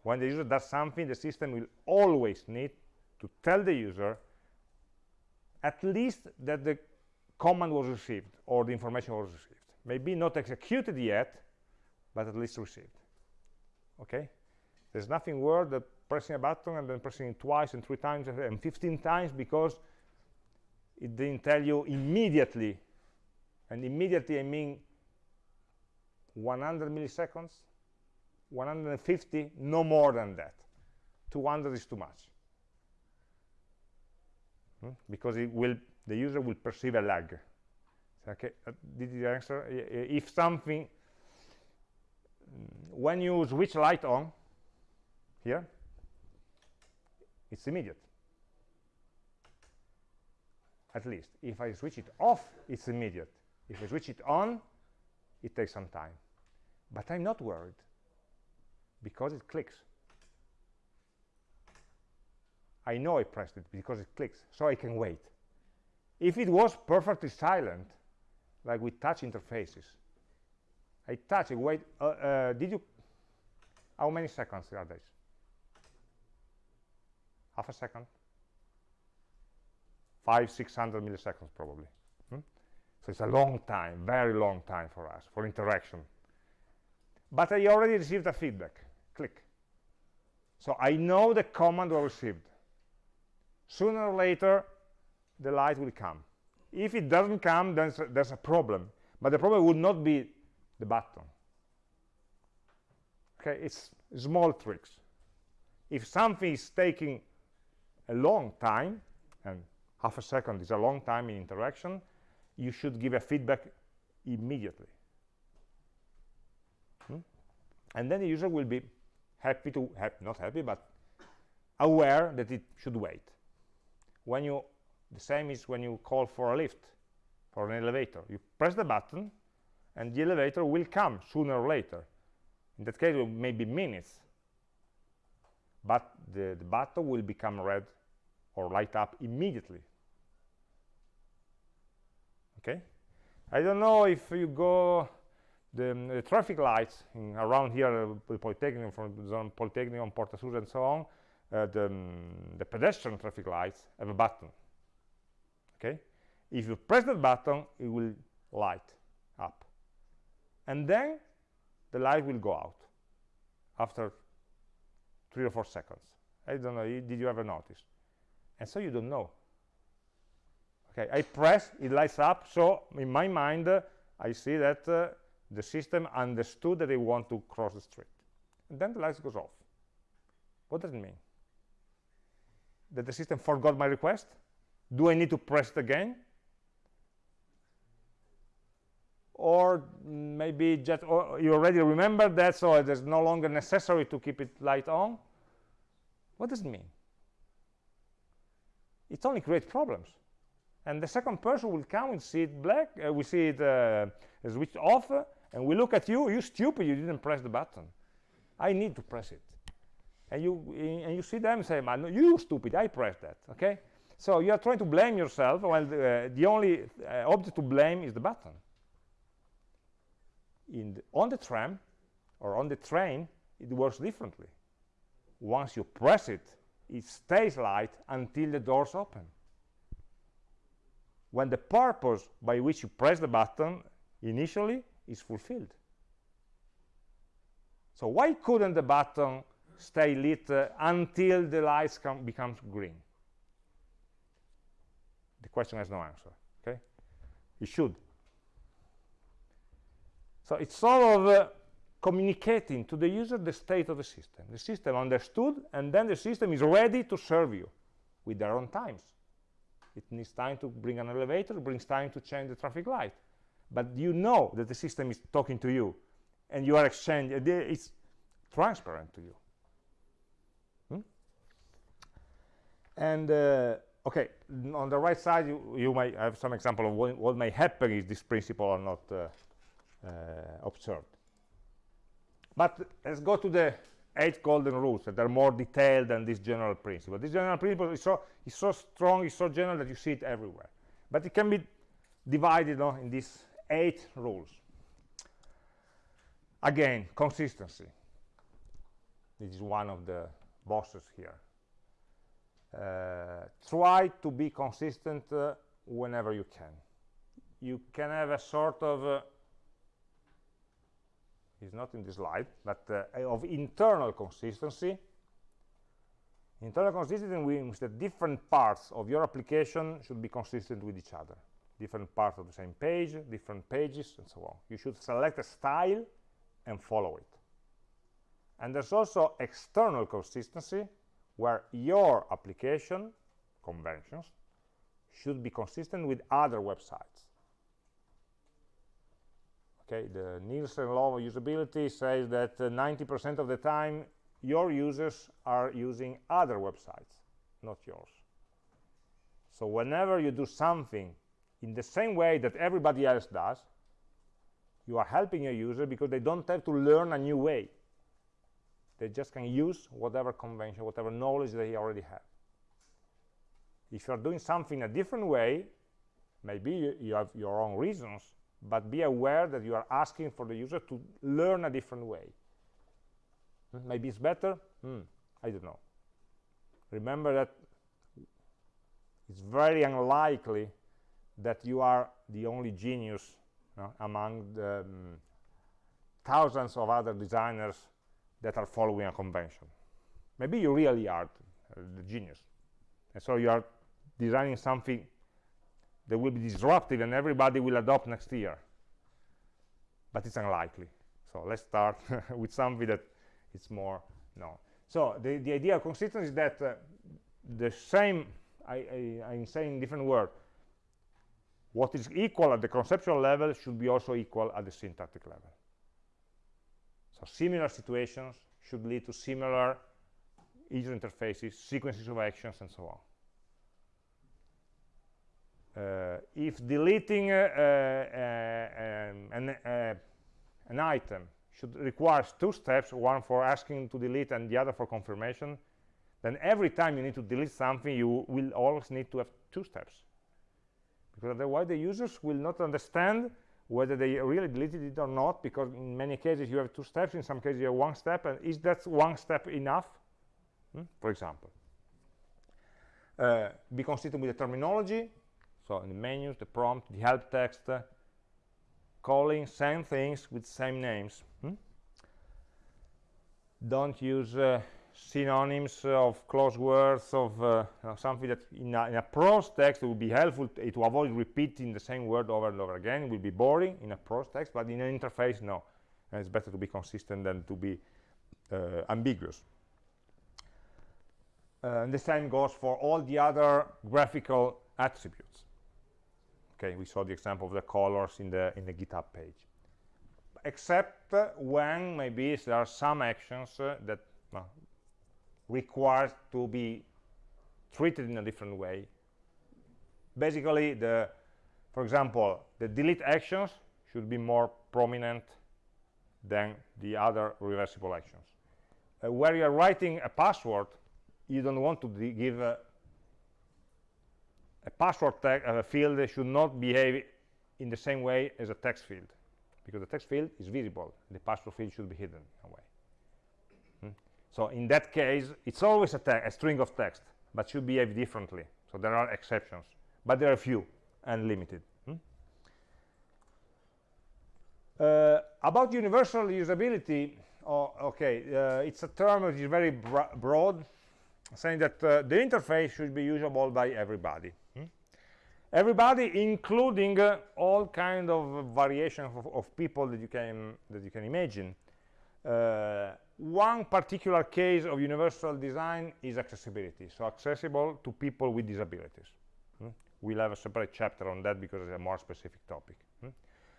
When the user does something, the system will always need to tell the user at least that the command was received or the information was received. Maybe not executed yet, but at least received. Okay? There's nothing worse than pressing a button and then pressing it twice and three times and 15 times because it didn't tell you immediately. And immediately I mean 100 milliseconds 150 no more than that. 200 is too much. Hmm? because it will the user will perceive a lag. Okay uh, did you answer? If something when you switch light on here it's immediate. At least if I switch it off it's immediate. If I switch it on it takes some time. But I'm not worried because it clicks. I know I pressed it because it clicks so I can wait. If it was perfectly silent like with touch interfaces I touch it wait uh, uh, did you how many seconds are these? Half a second? Five six hundred milliseconds probably. Hmm? so it's a long time very long time for us for interaction. But I already received a feedback. Click. So I know the command was received. Sooner or later the light will come. If it doesn't come then there's a problem. But the problem would not be the button. Okay it's small tricks. If something is taking a long time and half a second is a long time in interaction you should give a feedback immediately. Hmm? and then the user will be happy to have not happy but aware that it should wait. When you the same is when you call for a lift for an elevator. You press the button and the elevator will come sooner or later. In that case it may be minutes but the, the button will become red or light up immediately. Okay? I don't know if you go the, the traffic lights in, around here uh, polytechnic from zone polytechnic on Porta Susa and so on uh, the, um, the pedestrian traffic lights have a button. Okay? If you press that button it will light up and then the light will go out after three or four seconds. I don't know did you ever notice? And so you don't know. Okay i press it lights up. So in my mind uh, i see that uh, the system understood that they want to cross the street. And then the lights goes off. What does it mean? That the system forgot my request? Do i need to press it again or maybe just or you already remember that so it is no longer necessary to keep it light on? What does it mean? It only creates problems. And the second person will come and see it black uh, we see it uh, switched off uh, and we look at you you stupid you didn't press the button. I need to press it. And you and you see them say man you stupid i pressed that okay? So you are trying to blame yourself while the, uh, only uh, object to blame is the button the, on the tram or on the train it works differently. Once you press it it stays light until the doors open. When the purpose by which you press the button initially is fulfilled. So why couldn't the button stay lit uh, until the lights becomes green? The question has no answer okay? It should so it's sort of uh, communicating to the user the state of the system. The system understood, and then the system is ready to serve you with their own times. It needs time to bring an elevator, it brings time to change the traffic light. But you know that the system is talking to you, and you are exchanging, it's transparent to you. Hmm? And, uh, okay, on the right side, you, you might have some example of what, what may happen if this principle are not uh, observed. But let's go to the eight golden rules that are more detailed than this general principle. This general principle is so, is so strong, is so general that you see it everywhere. But it can be divided no, in these eight rules. Again, consistency. This is one of the bosses here. Uh, try to be consistent uh, whenever you can. You can have a sort of uh, is not in the slide, but uh, of internal consistency. Internal consistency means that different parts of your application should be consistent with each other. Different parts of the same page, different pages, and so on. You should select a style and follow it. And there's also external consistency, where your application conventions should be consistent with other websites. Okay, the Nielsen law of usability says that 90% uh, of the time your users are using other websites, not yours. So whenever you do something in the same way that everybody else does, you are helping your user because they don't have to learn a new way. They just can use whatever convention, whatever knowledge they already have. If you are doing something a different way, maybe you, you have your own reasons, but be aware that you are asking for the user to learn a different way. Hmm, maybe it's better? Hmm, I don't know. Remember that it's very unlikely that you are the only genius among the um, thousands of other designers that are following a convention. Maybe you really are uh, the genius. And so you are designing something that will be disruptive and everybody will adopt next year. But it's unlikely. So let's start with something that it's more known. So the, the idea of consistency is that uh, the same, I, I, I'm saying different word, what is equal at the conceptual level should be also equal at the syntactic level. So similar situations should lead to similar user interfaces, sequences of actions, and so on. Uh, if deleting uh, uh, an, an item should requires two steps, one for asking to delete and the other for confirmation, then every time you need to delete something, you will always need to have two steps. Because otherwise the users will not understand whether they really deleted it or not, because in many cases you have two steps, in some cases you have one step, and is that one step enough, hmm? for example? Uh, be consistent with the terminology, so in the menus, the prompt, the help text, uh, calling same things with same names. Hmm? Don't use uh, synonyms of close words of uh, something that in a, in a, prose text would be helpful to, to, avoid repeating the same word over and over again. It will be boring in a prose text, but in an interface, no. And it's better to be consistent than to be uh, ambiguous. Uh, and the same goes for all the other graphical attributes. Okay, we saw the example of the colors in the in the GitHub page. Except when maybe there are some actions uh, that required to be treated in a different way. Basically, the, for example, the delete actions should be more prominent than the other reversible actions. Uh, where you're writing a password, you don't want to give a, password uh, field should not behave in the same way as a text field because the text field is visible the password field should be hidden in a way so in that case, it's always a, a, string of text, but should behave differently. So there are exceptions, but there are few and limited. Hmm? Uh, about universal usability, oh, okay, uh, it's a term which is very broad, saying that uh, the interface should be usable by everybody. Everybody, including uh, all kind of variation of, of, people that you can that you can imagine. Uh, one particular case of universal design is accessibility, so accessible to people with disabilities. Hmm? We'll have a separate chapter on that because it's a more specific topic. Hmm?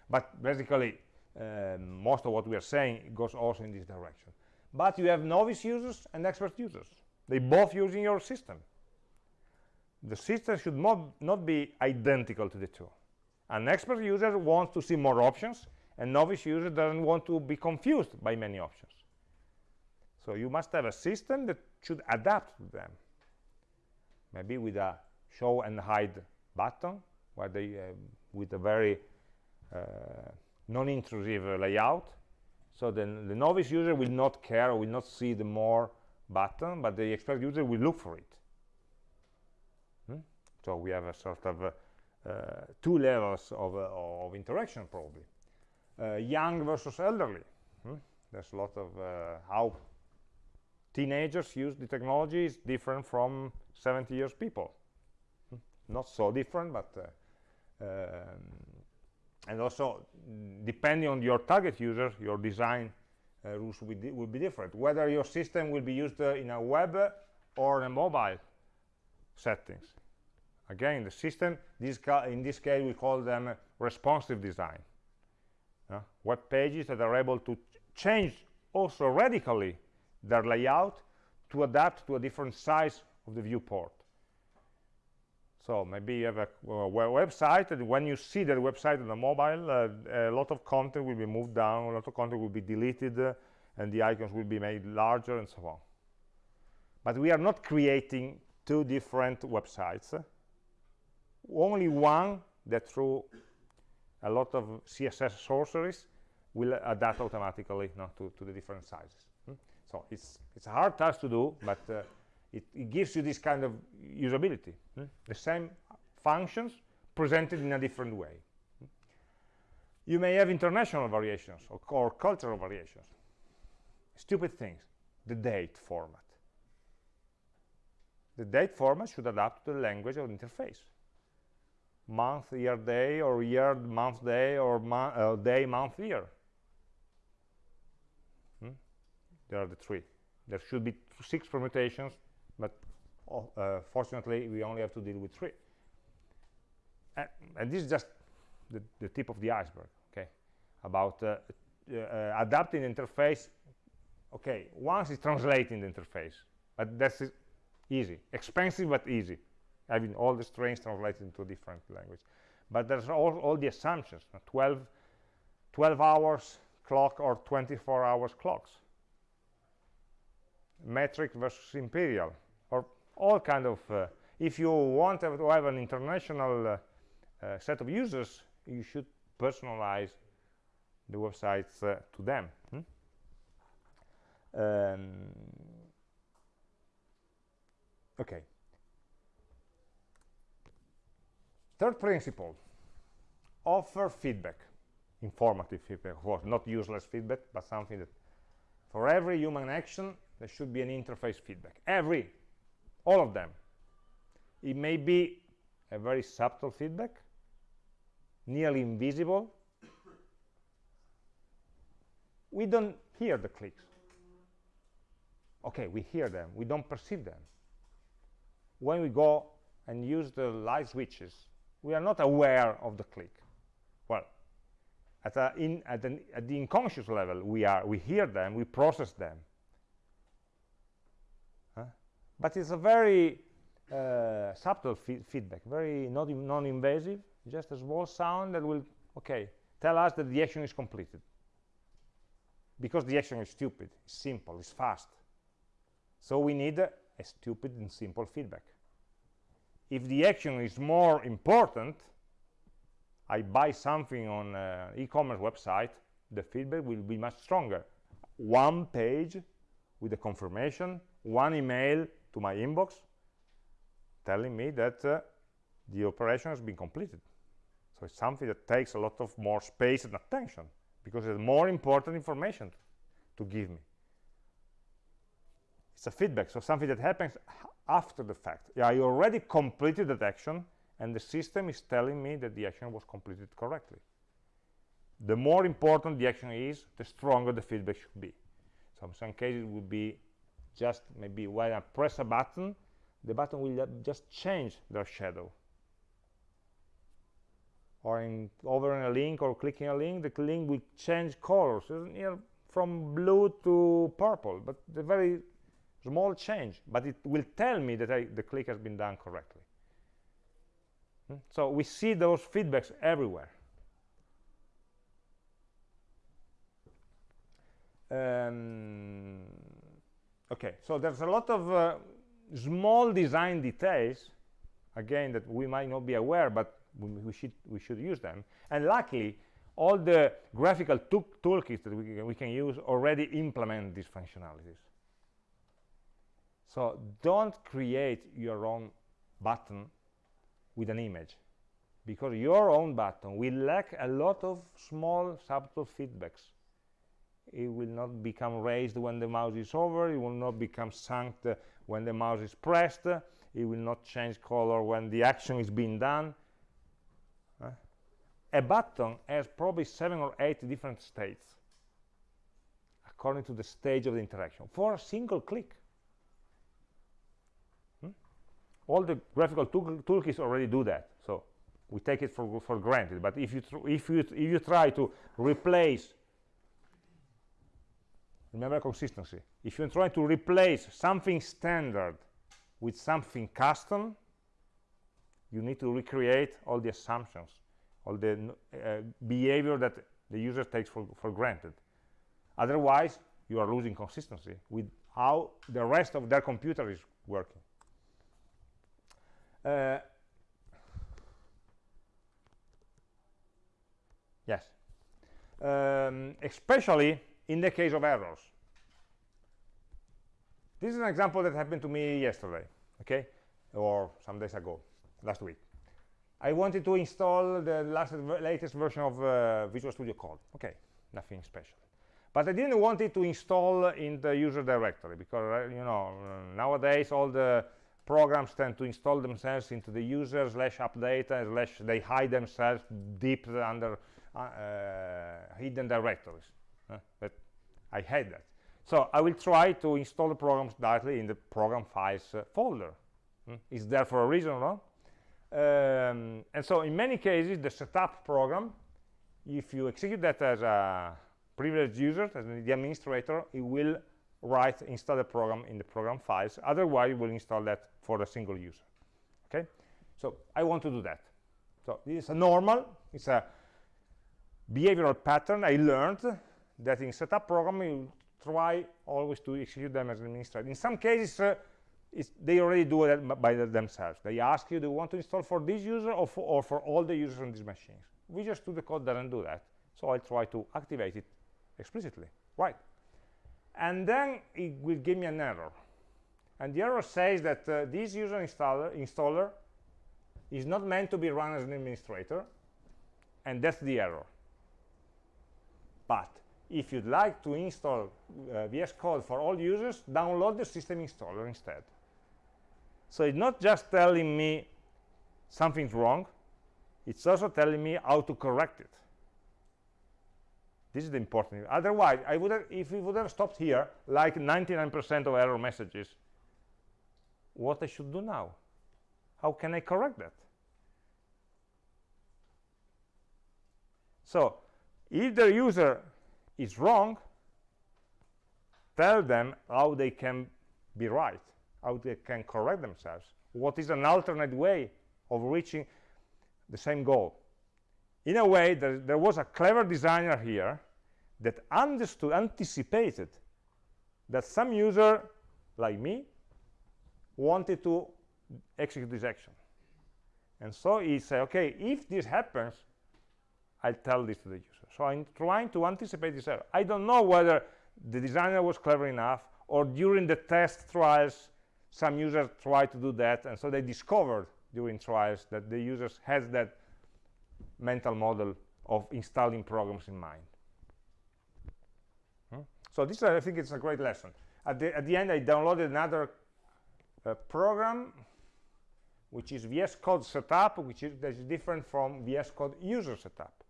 But basically, um, most of what we are saying goes also in this direction. But you have novice users and expert users. They both using your system. The system should not, not be identical to the two. An expert user wants to see more options, and novice user doesn't want to be confused by many options. So you must have a system that should adapt to them. Maybe with a show and hide button, where they, uh, with a very uh, non-intrusive layout. So then the novice user will not care, will not see the more button, but the expert user will look for it. So we have a sort of uh, two levels of, uh, of interaction probably. Uh, young versus elderly. Hmm? There's a lot of how teenagers use the technology is different from 70 years people hmm. not so different but uh, um, and also depending on your target user your design uh, rules will be, will be different. Whether your system will be used uh, in a web or a mobile settings. Again, the system, this in this case, we call them responsive design. Uh, web pages that are able to change also radically their layout to adapt to a different size of the viewport. So maybe you have a, a website, and when you see that website on the mobile, uh, a lot of content will be moved down, a lot of content will be deleted, uh, and the icons will be made larger, and so on. But we are not creating two different websites. Only one that through a lot of CSS sorceries will adapt automatically no, to, to the different sizes. Hmm? So it's, it's a hard task to do, but uh, it, it, gives you this kind of usability. Hmm? The same functions presented in a different way. You may have international variations or, or cultural variations. Stupid things, the date format. The date format should adapt to the language of interface. Month, year, day, or year, month, day, or mo uh, day, month, year. Hmm? There are the three. There should be six permutations, but oh, uh, fortunately, we only have to deal with three. And, and this is just the, the, tip of the iceberg, okay? About uh, uh adapting the interface. Okay, once it's translating the interface, but that's easy expensive but easy having all the strings translated into a different language but there's all, all the assumptions 12 12 hours clock or 24 hours clocks. Metric versus imperial or all kind of uh, if you want to have an international uh, uh, set of users you should personalize the websites uh, to them hmm? um, okay third principle offer feedback informative feedback of course not useless feedback but something that for every human action there should be an interface feedback. Every all of them. It may be a very subtle feedback nearly invisible. We don't hear the clicks. Okay we hear them. We don't perceive them. When we go and use the light switches, we are not aware of the click. Well, at, a, in, at, an, at the unconscious level, we are. We hear them, we process them. Huh? But it's a very uh, subtle feedback, very non-invasive, just a small sound that will, okay, tell us that the action is completed. Because the action is stupid, it's simple, it's fast. So we need a stupid and simple feedback. If the action is more important, I buy something on an e-commerce website, the feedback will be much stronger. One page with a confirmation, one email to my inbox telling me that uh, the operation has been completed. So it's something that takes a lot of more space and attention because it's more important information to give me it's a feedback. So something that happens after the fact. Yeah i already completed that action and the system is telling me that the action was completed correctly. The more important the action is the stronger the feedback should be. So in some cases it would be just maybe when i press a button the button will just change their shadow. Or in over in a link or clicking a link the link will change colors. You know, from blue to purple but the very small change, but it will tell me that I, the click has been done correctly. Hmm? So we see those feedbacks everywhere. Um, okay, so there's a lot of uh, small design details, again, that we might not be aware, but we, we, should, we should use them. And luckily, all the graphical toolkits that we, we can use already implement these functionalities. So don't create your own button with an image because your own button will lack a lot of small subtle feedbacks. It will not become raised when the mouse is over, it will not become sunk when the mouse is pressed, it will not change color when the action is being done. Uh, a button has probably seven or eight different states according to the stage of the interaction for a single click. Hmm? All the graphical tool toolkits already do that, so we take it for, for granted. But if you, if, you, if you try to replace, remember consistency, if you're trying to replace something standard with something custom, you need to recreate all the assumptions, all the uh, behavior that the user takes for, for granted. Otherwise, you are losing consistency with how the rest of their computer is working. Uh, yes. Um, especially in the case of errors. This is an example that happened to me yesterday, okay, or some days ago, last week. I wanted to install the last, latest version of uh, Visual Studio Code. Okay, nothing special. But I didn't want it to install in the user directory because, uh, you know, nowadays all the programs tend to install themselves into the user slash AppData slash they hide themselves deep under uh, uh, hidden directories. but I hate that. So I will try to install the programs directly in the program files uh, folder. Hmm? It's there for a reason, no? Um, and so in many cases, the setup program, if you execute that as a privileged user, as the administrator, it will write, install the program in the program files. Otherwise, it will install that for a single user. Okay? So I want to do that. So this is a normal, it's a behavioral pattern I learned that in setup program you try always to execute them as an administrator. In some cases, uh, they already do it by themselves. They ask you, do you want to install for this user or for, or for all the users on these machines? Visual Studio Code doesn't do that. So I try to activate it explicitly, right? And then it will give me an error. And the error says that uh, this user installer, installer is not meant to be run as an administrator, and that's the error. But if you'd like to install uh, VS Code for all users, download the system installer instead. So it's not just telling me something's wrong, it's also telling me how to correct it. This is the important. Otherwise, I would have, if we would have stopped here, like 99% of error messages, what I should do now? How can I correct that? So, if the user is wrong, tell them how they can be right, how they can correct themselves. What is an alternate way of reaching the same goal? In a way, there, there was a clever designer here that understood, anticipated that some user like me wanted to execute this action. And so he said, okay, if this happens, I'll tell this to the user. So I'm trying to anticipate this error. I don't know whether the designer was clever enough or during the test trials, some users tried to do that. And so they discovered during trials that the users has that mental model of installing programs in mind. So this, I think, it's a great lesson. At the, at the end, I downloaded another uh, program, which is VS Code Setup, which is, that is different from VS Code User Setup.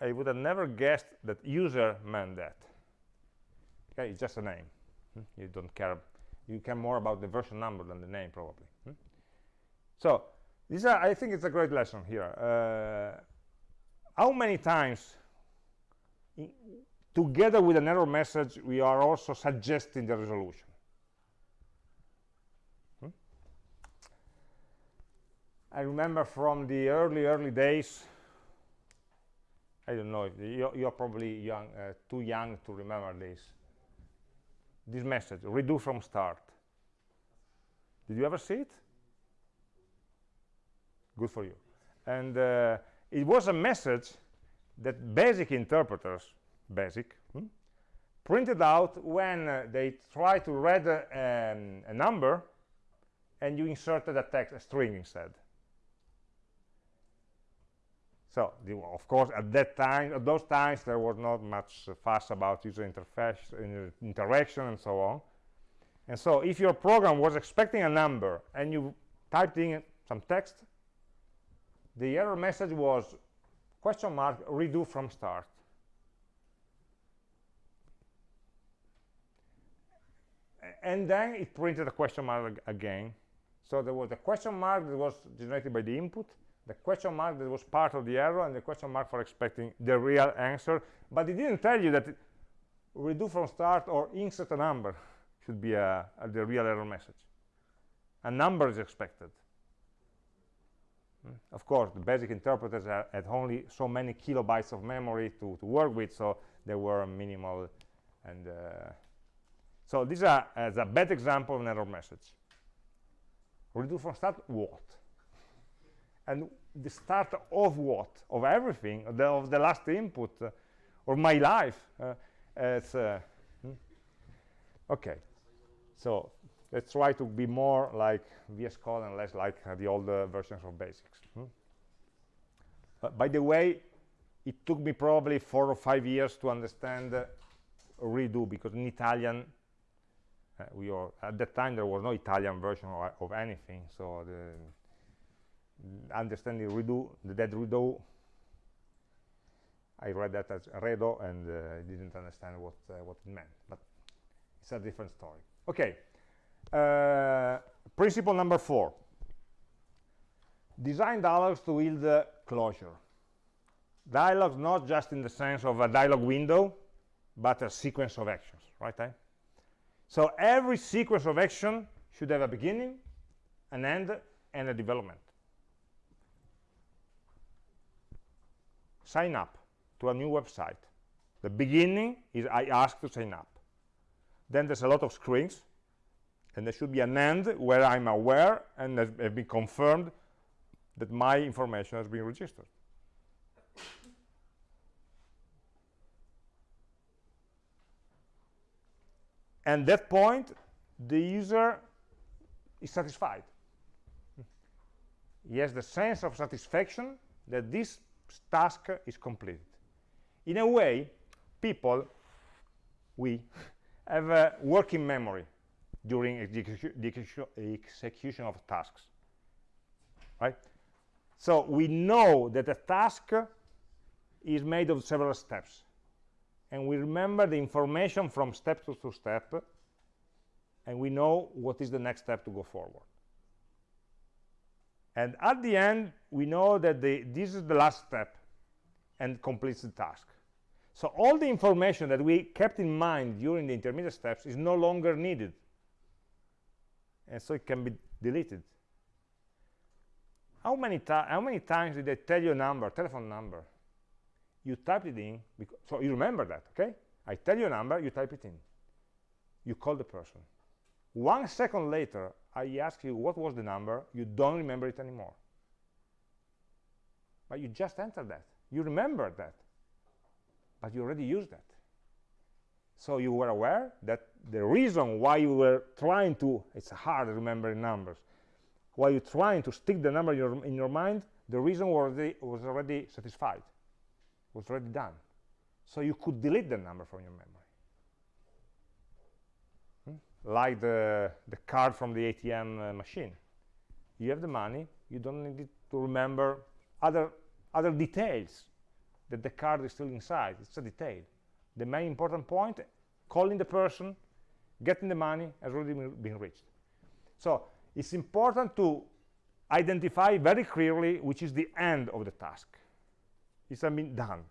I would have never guessed that user meant that. Okay, it's just a name. Hmm? You don't care. You care more about the version number than the name, probably. Hmm? So, this are, I think it's a great lesson here. Uh, how many times together with an error message, we are also suggesting the resolution. Hmm? I remember from the early, early days, I don't know, you're, you're probably young, uh, too young to remember this. This message, redo from start. Did you ever see it? Good for you. And uh, it was a message that basic interpreters basic, hmm? printed out when uh, they try to read uh, um, a number and you inserted a text, a string instead. So, the, of course, at that time, at those times, there was not much fuss about user interface, uh, interaction, and so on. And so, if your program was expecting a number and you typed in some text, the error message was question mark redo from start and then it printed a question mark again. So there was a question mark that was generated by the input, the question mark that was part of the error, and the question mark for expecting the real answer. But it didn't tell you that redo from start or insert a number should be a, a, the real error message. A number is expected. Mm. Of course, the basic interpreters had only so many kilobytes of memory to, to work with, so they were minimal and uh, so this is a, is a bad example of an error message. Redo from start what? And the start of what? Of everything, the, of the last input, uh, or my life. Uh, it's, uh, hmm? Okay, so let's try to be more like VS Code and less like uh, the older versions of basics. Hmm? by the way, it took me probably four or five years to understand uh, redo because in Italian uh, we are at that time there was no Italian version of, of anything so the understanding redo the dead redo I read that as redo and uh, didn't understand what uh, what it meant but it's a different story. Okay uh, principle number four. Design dialogues to yield closure. Dialogues not just in the sense of a dialog window but a sequence of actions right eh? So every sequence of action should have a beginning, an end, and a development. Sign up to a new website. The beginning is I ask to sign up. Then there's a lot of screens, and there should be an end where I'm aware and has been confirmed that my information has been registered. And that point the user is satisfied. He has the sense of satisfaction that this task is completed in a way people we have a working memory during the execution of tasks right? So we know that a task is made of several steps and we remember the information from step to, to step and we know what is the next step to go forward. And at the end we know that the, this is the last step and completes the task. So all the information that we kept in mind during the intermediate steps is no longer needed. And so it can be deleted. How many, how many times did I tell you a number, telephone number, you type it in so you remember that okay? I tell you a number you type it in. You call the person. One second later i ask you what was the number? You don't remember it anymore. But you just entered that. You remember that. But you already used that. So you were aware that the reason why you were trying to it's hard remembering numbers why you're trying to stick the number in your, in your mind the reason was already, was already satisfied was already done. So you could delete the number from your memory. Hmm? Like the, the card from the ATM uh, machine. You have the money, you don't need to remember other, other details that the card is still inside. It's a detail. The main important point, calling the person, getting the money has already been reached. So it's important to identify very clearly which is the end of the task it's been done.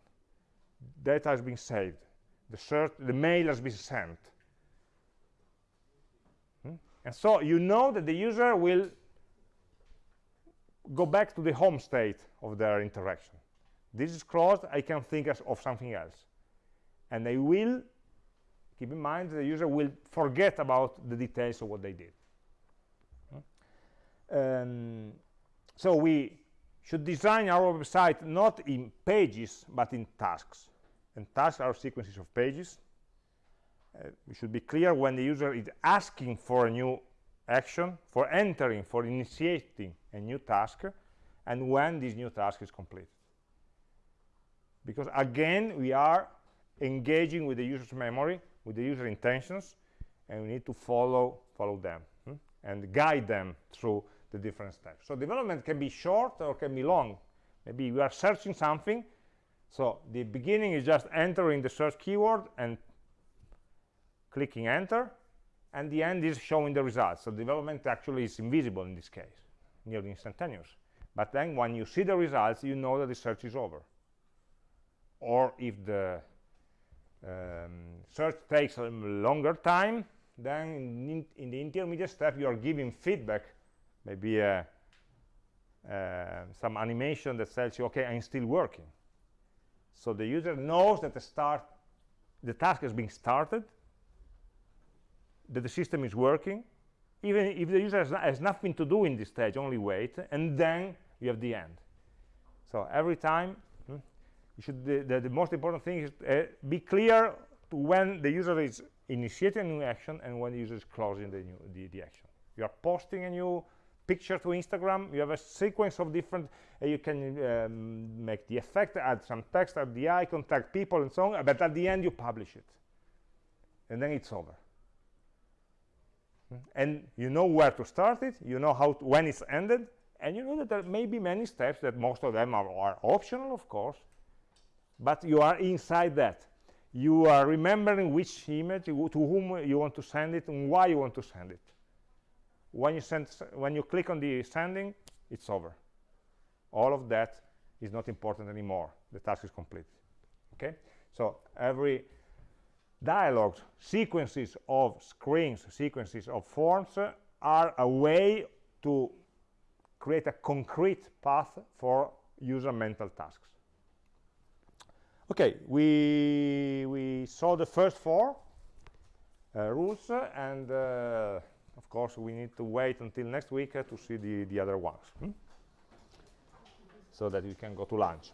Data has been saved. The search the mail has been sent. Hmm? and so you know that the user will go back to the home state of their interaction. This is closed i can think of something else. And they will keep in mind the user will forget about the details of what they did. Hmm? um, so we should design our website not in pages but in tasks and tasks are sequences of pages uh, we should be clear when the user is asking for a new action for entering for initiating a new task and when this new task is completed because again we are engaging with the user's memory with the user intentions and we need to follow follow them hmm? and guide them through the different steps. So development can be short or can be long. Maybe you are searching something. So the beginning is just entering the search keyword and clicking enter. and the end is showing the results. So development actually is invisible in this case, nearly instantaneous. But then when you see the results, you know that the search is over. Or if the um, search takes a longer time, then in, in, the intermediate step, you are giving feedback, maybe a, uh, some animation that tells you, okay, I'm still working. So the user knows that the start, the task has been started, that the system is working, even if the user has, has nothing to do in this stage, only wait, and then you have the end. So every time, hmm, you should the, the, the, most important thing is uh, be clear when the user is initiating a new action and when the user is closing the, new, the, the action. You are posting a new picture to Instagram, you have a sequence of different, uh, you can um, make the effect, add some text, add the icon, tag people and so on, but at the end you publish it. And then it's over. And you know where to start it, you know how to, when it's ended, and you know that there may be many steps that most of them are, are optional, of course, but you are inside that. You are remembering which image, to whom you want to send it, and why you want to send it. When you, send, when you click on the sending, it's over. All of that is not important anymore. The task is complete. Okay? So every dialogues, sequences of screens, sequences of forms uh, are a way to create a concrete path for user mental tasks. Okay, we, we saw the first four uh, rules, uh, and uh, of course we need to wait until next week uh, to see the, the other ones, hmm? so that we can go to lunch.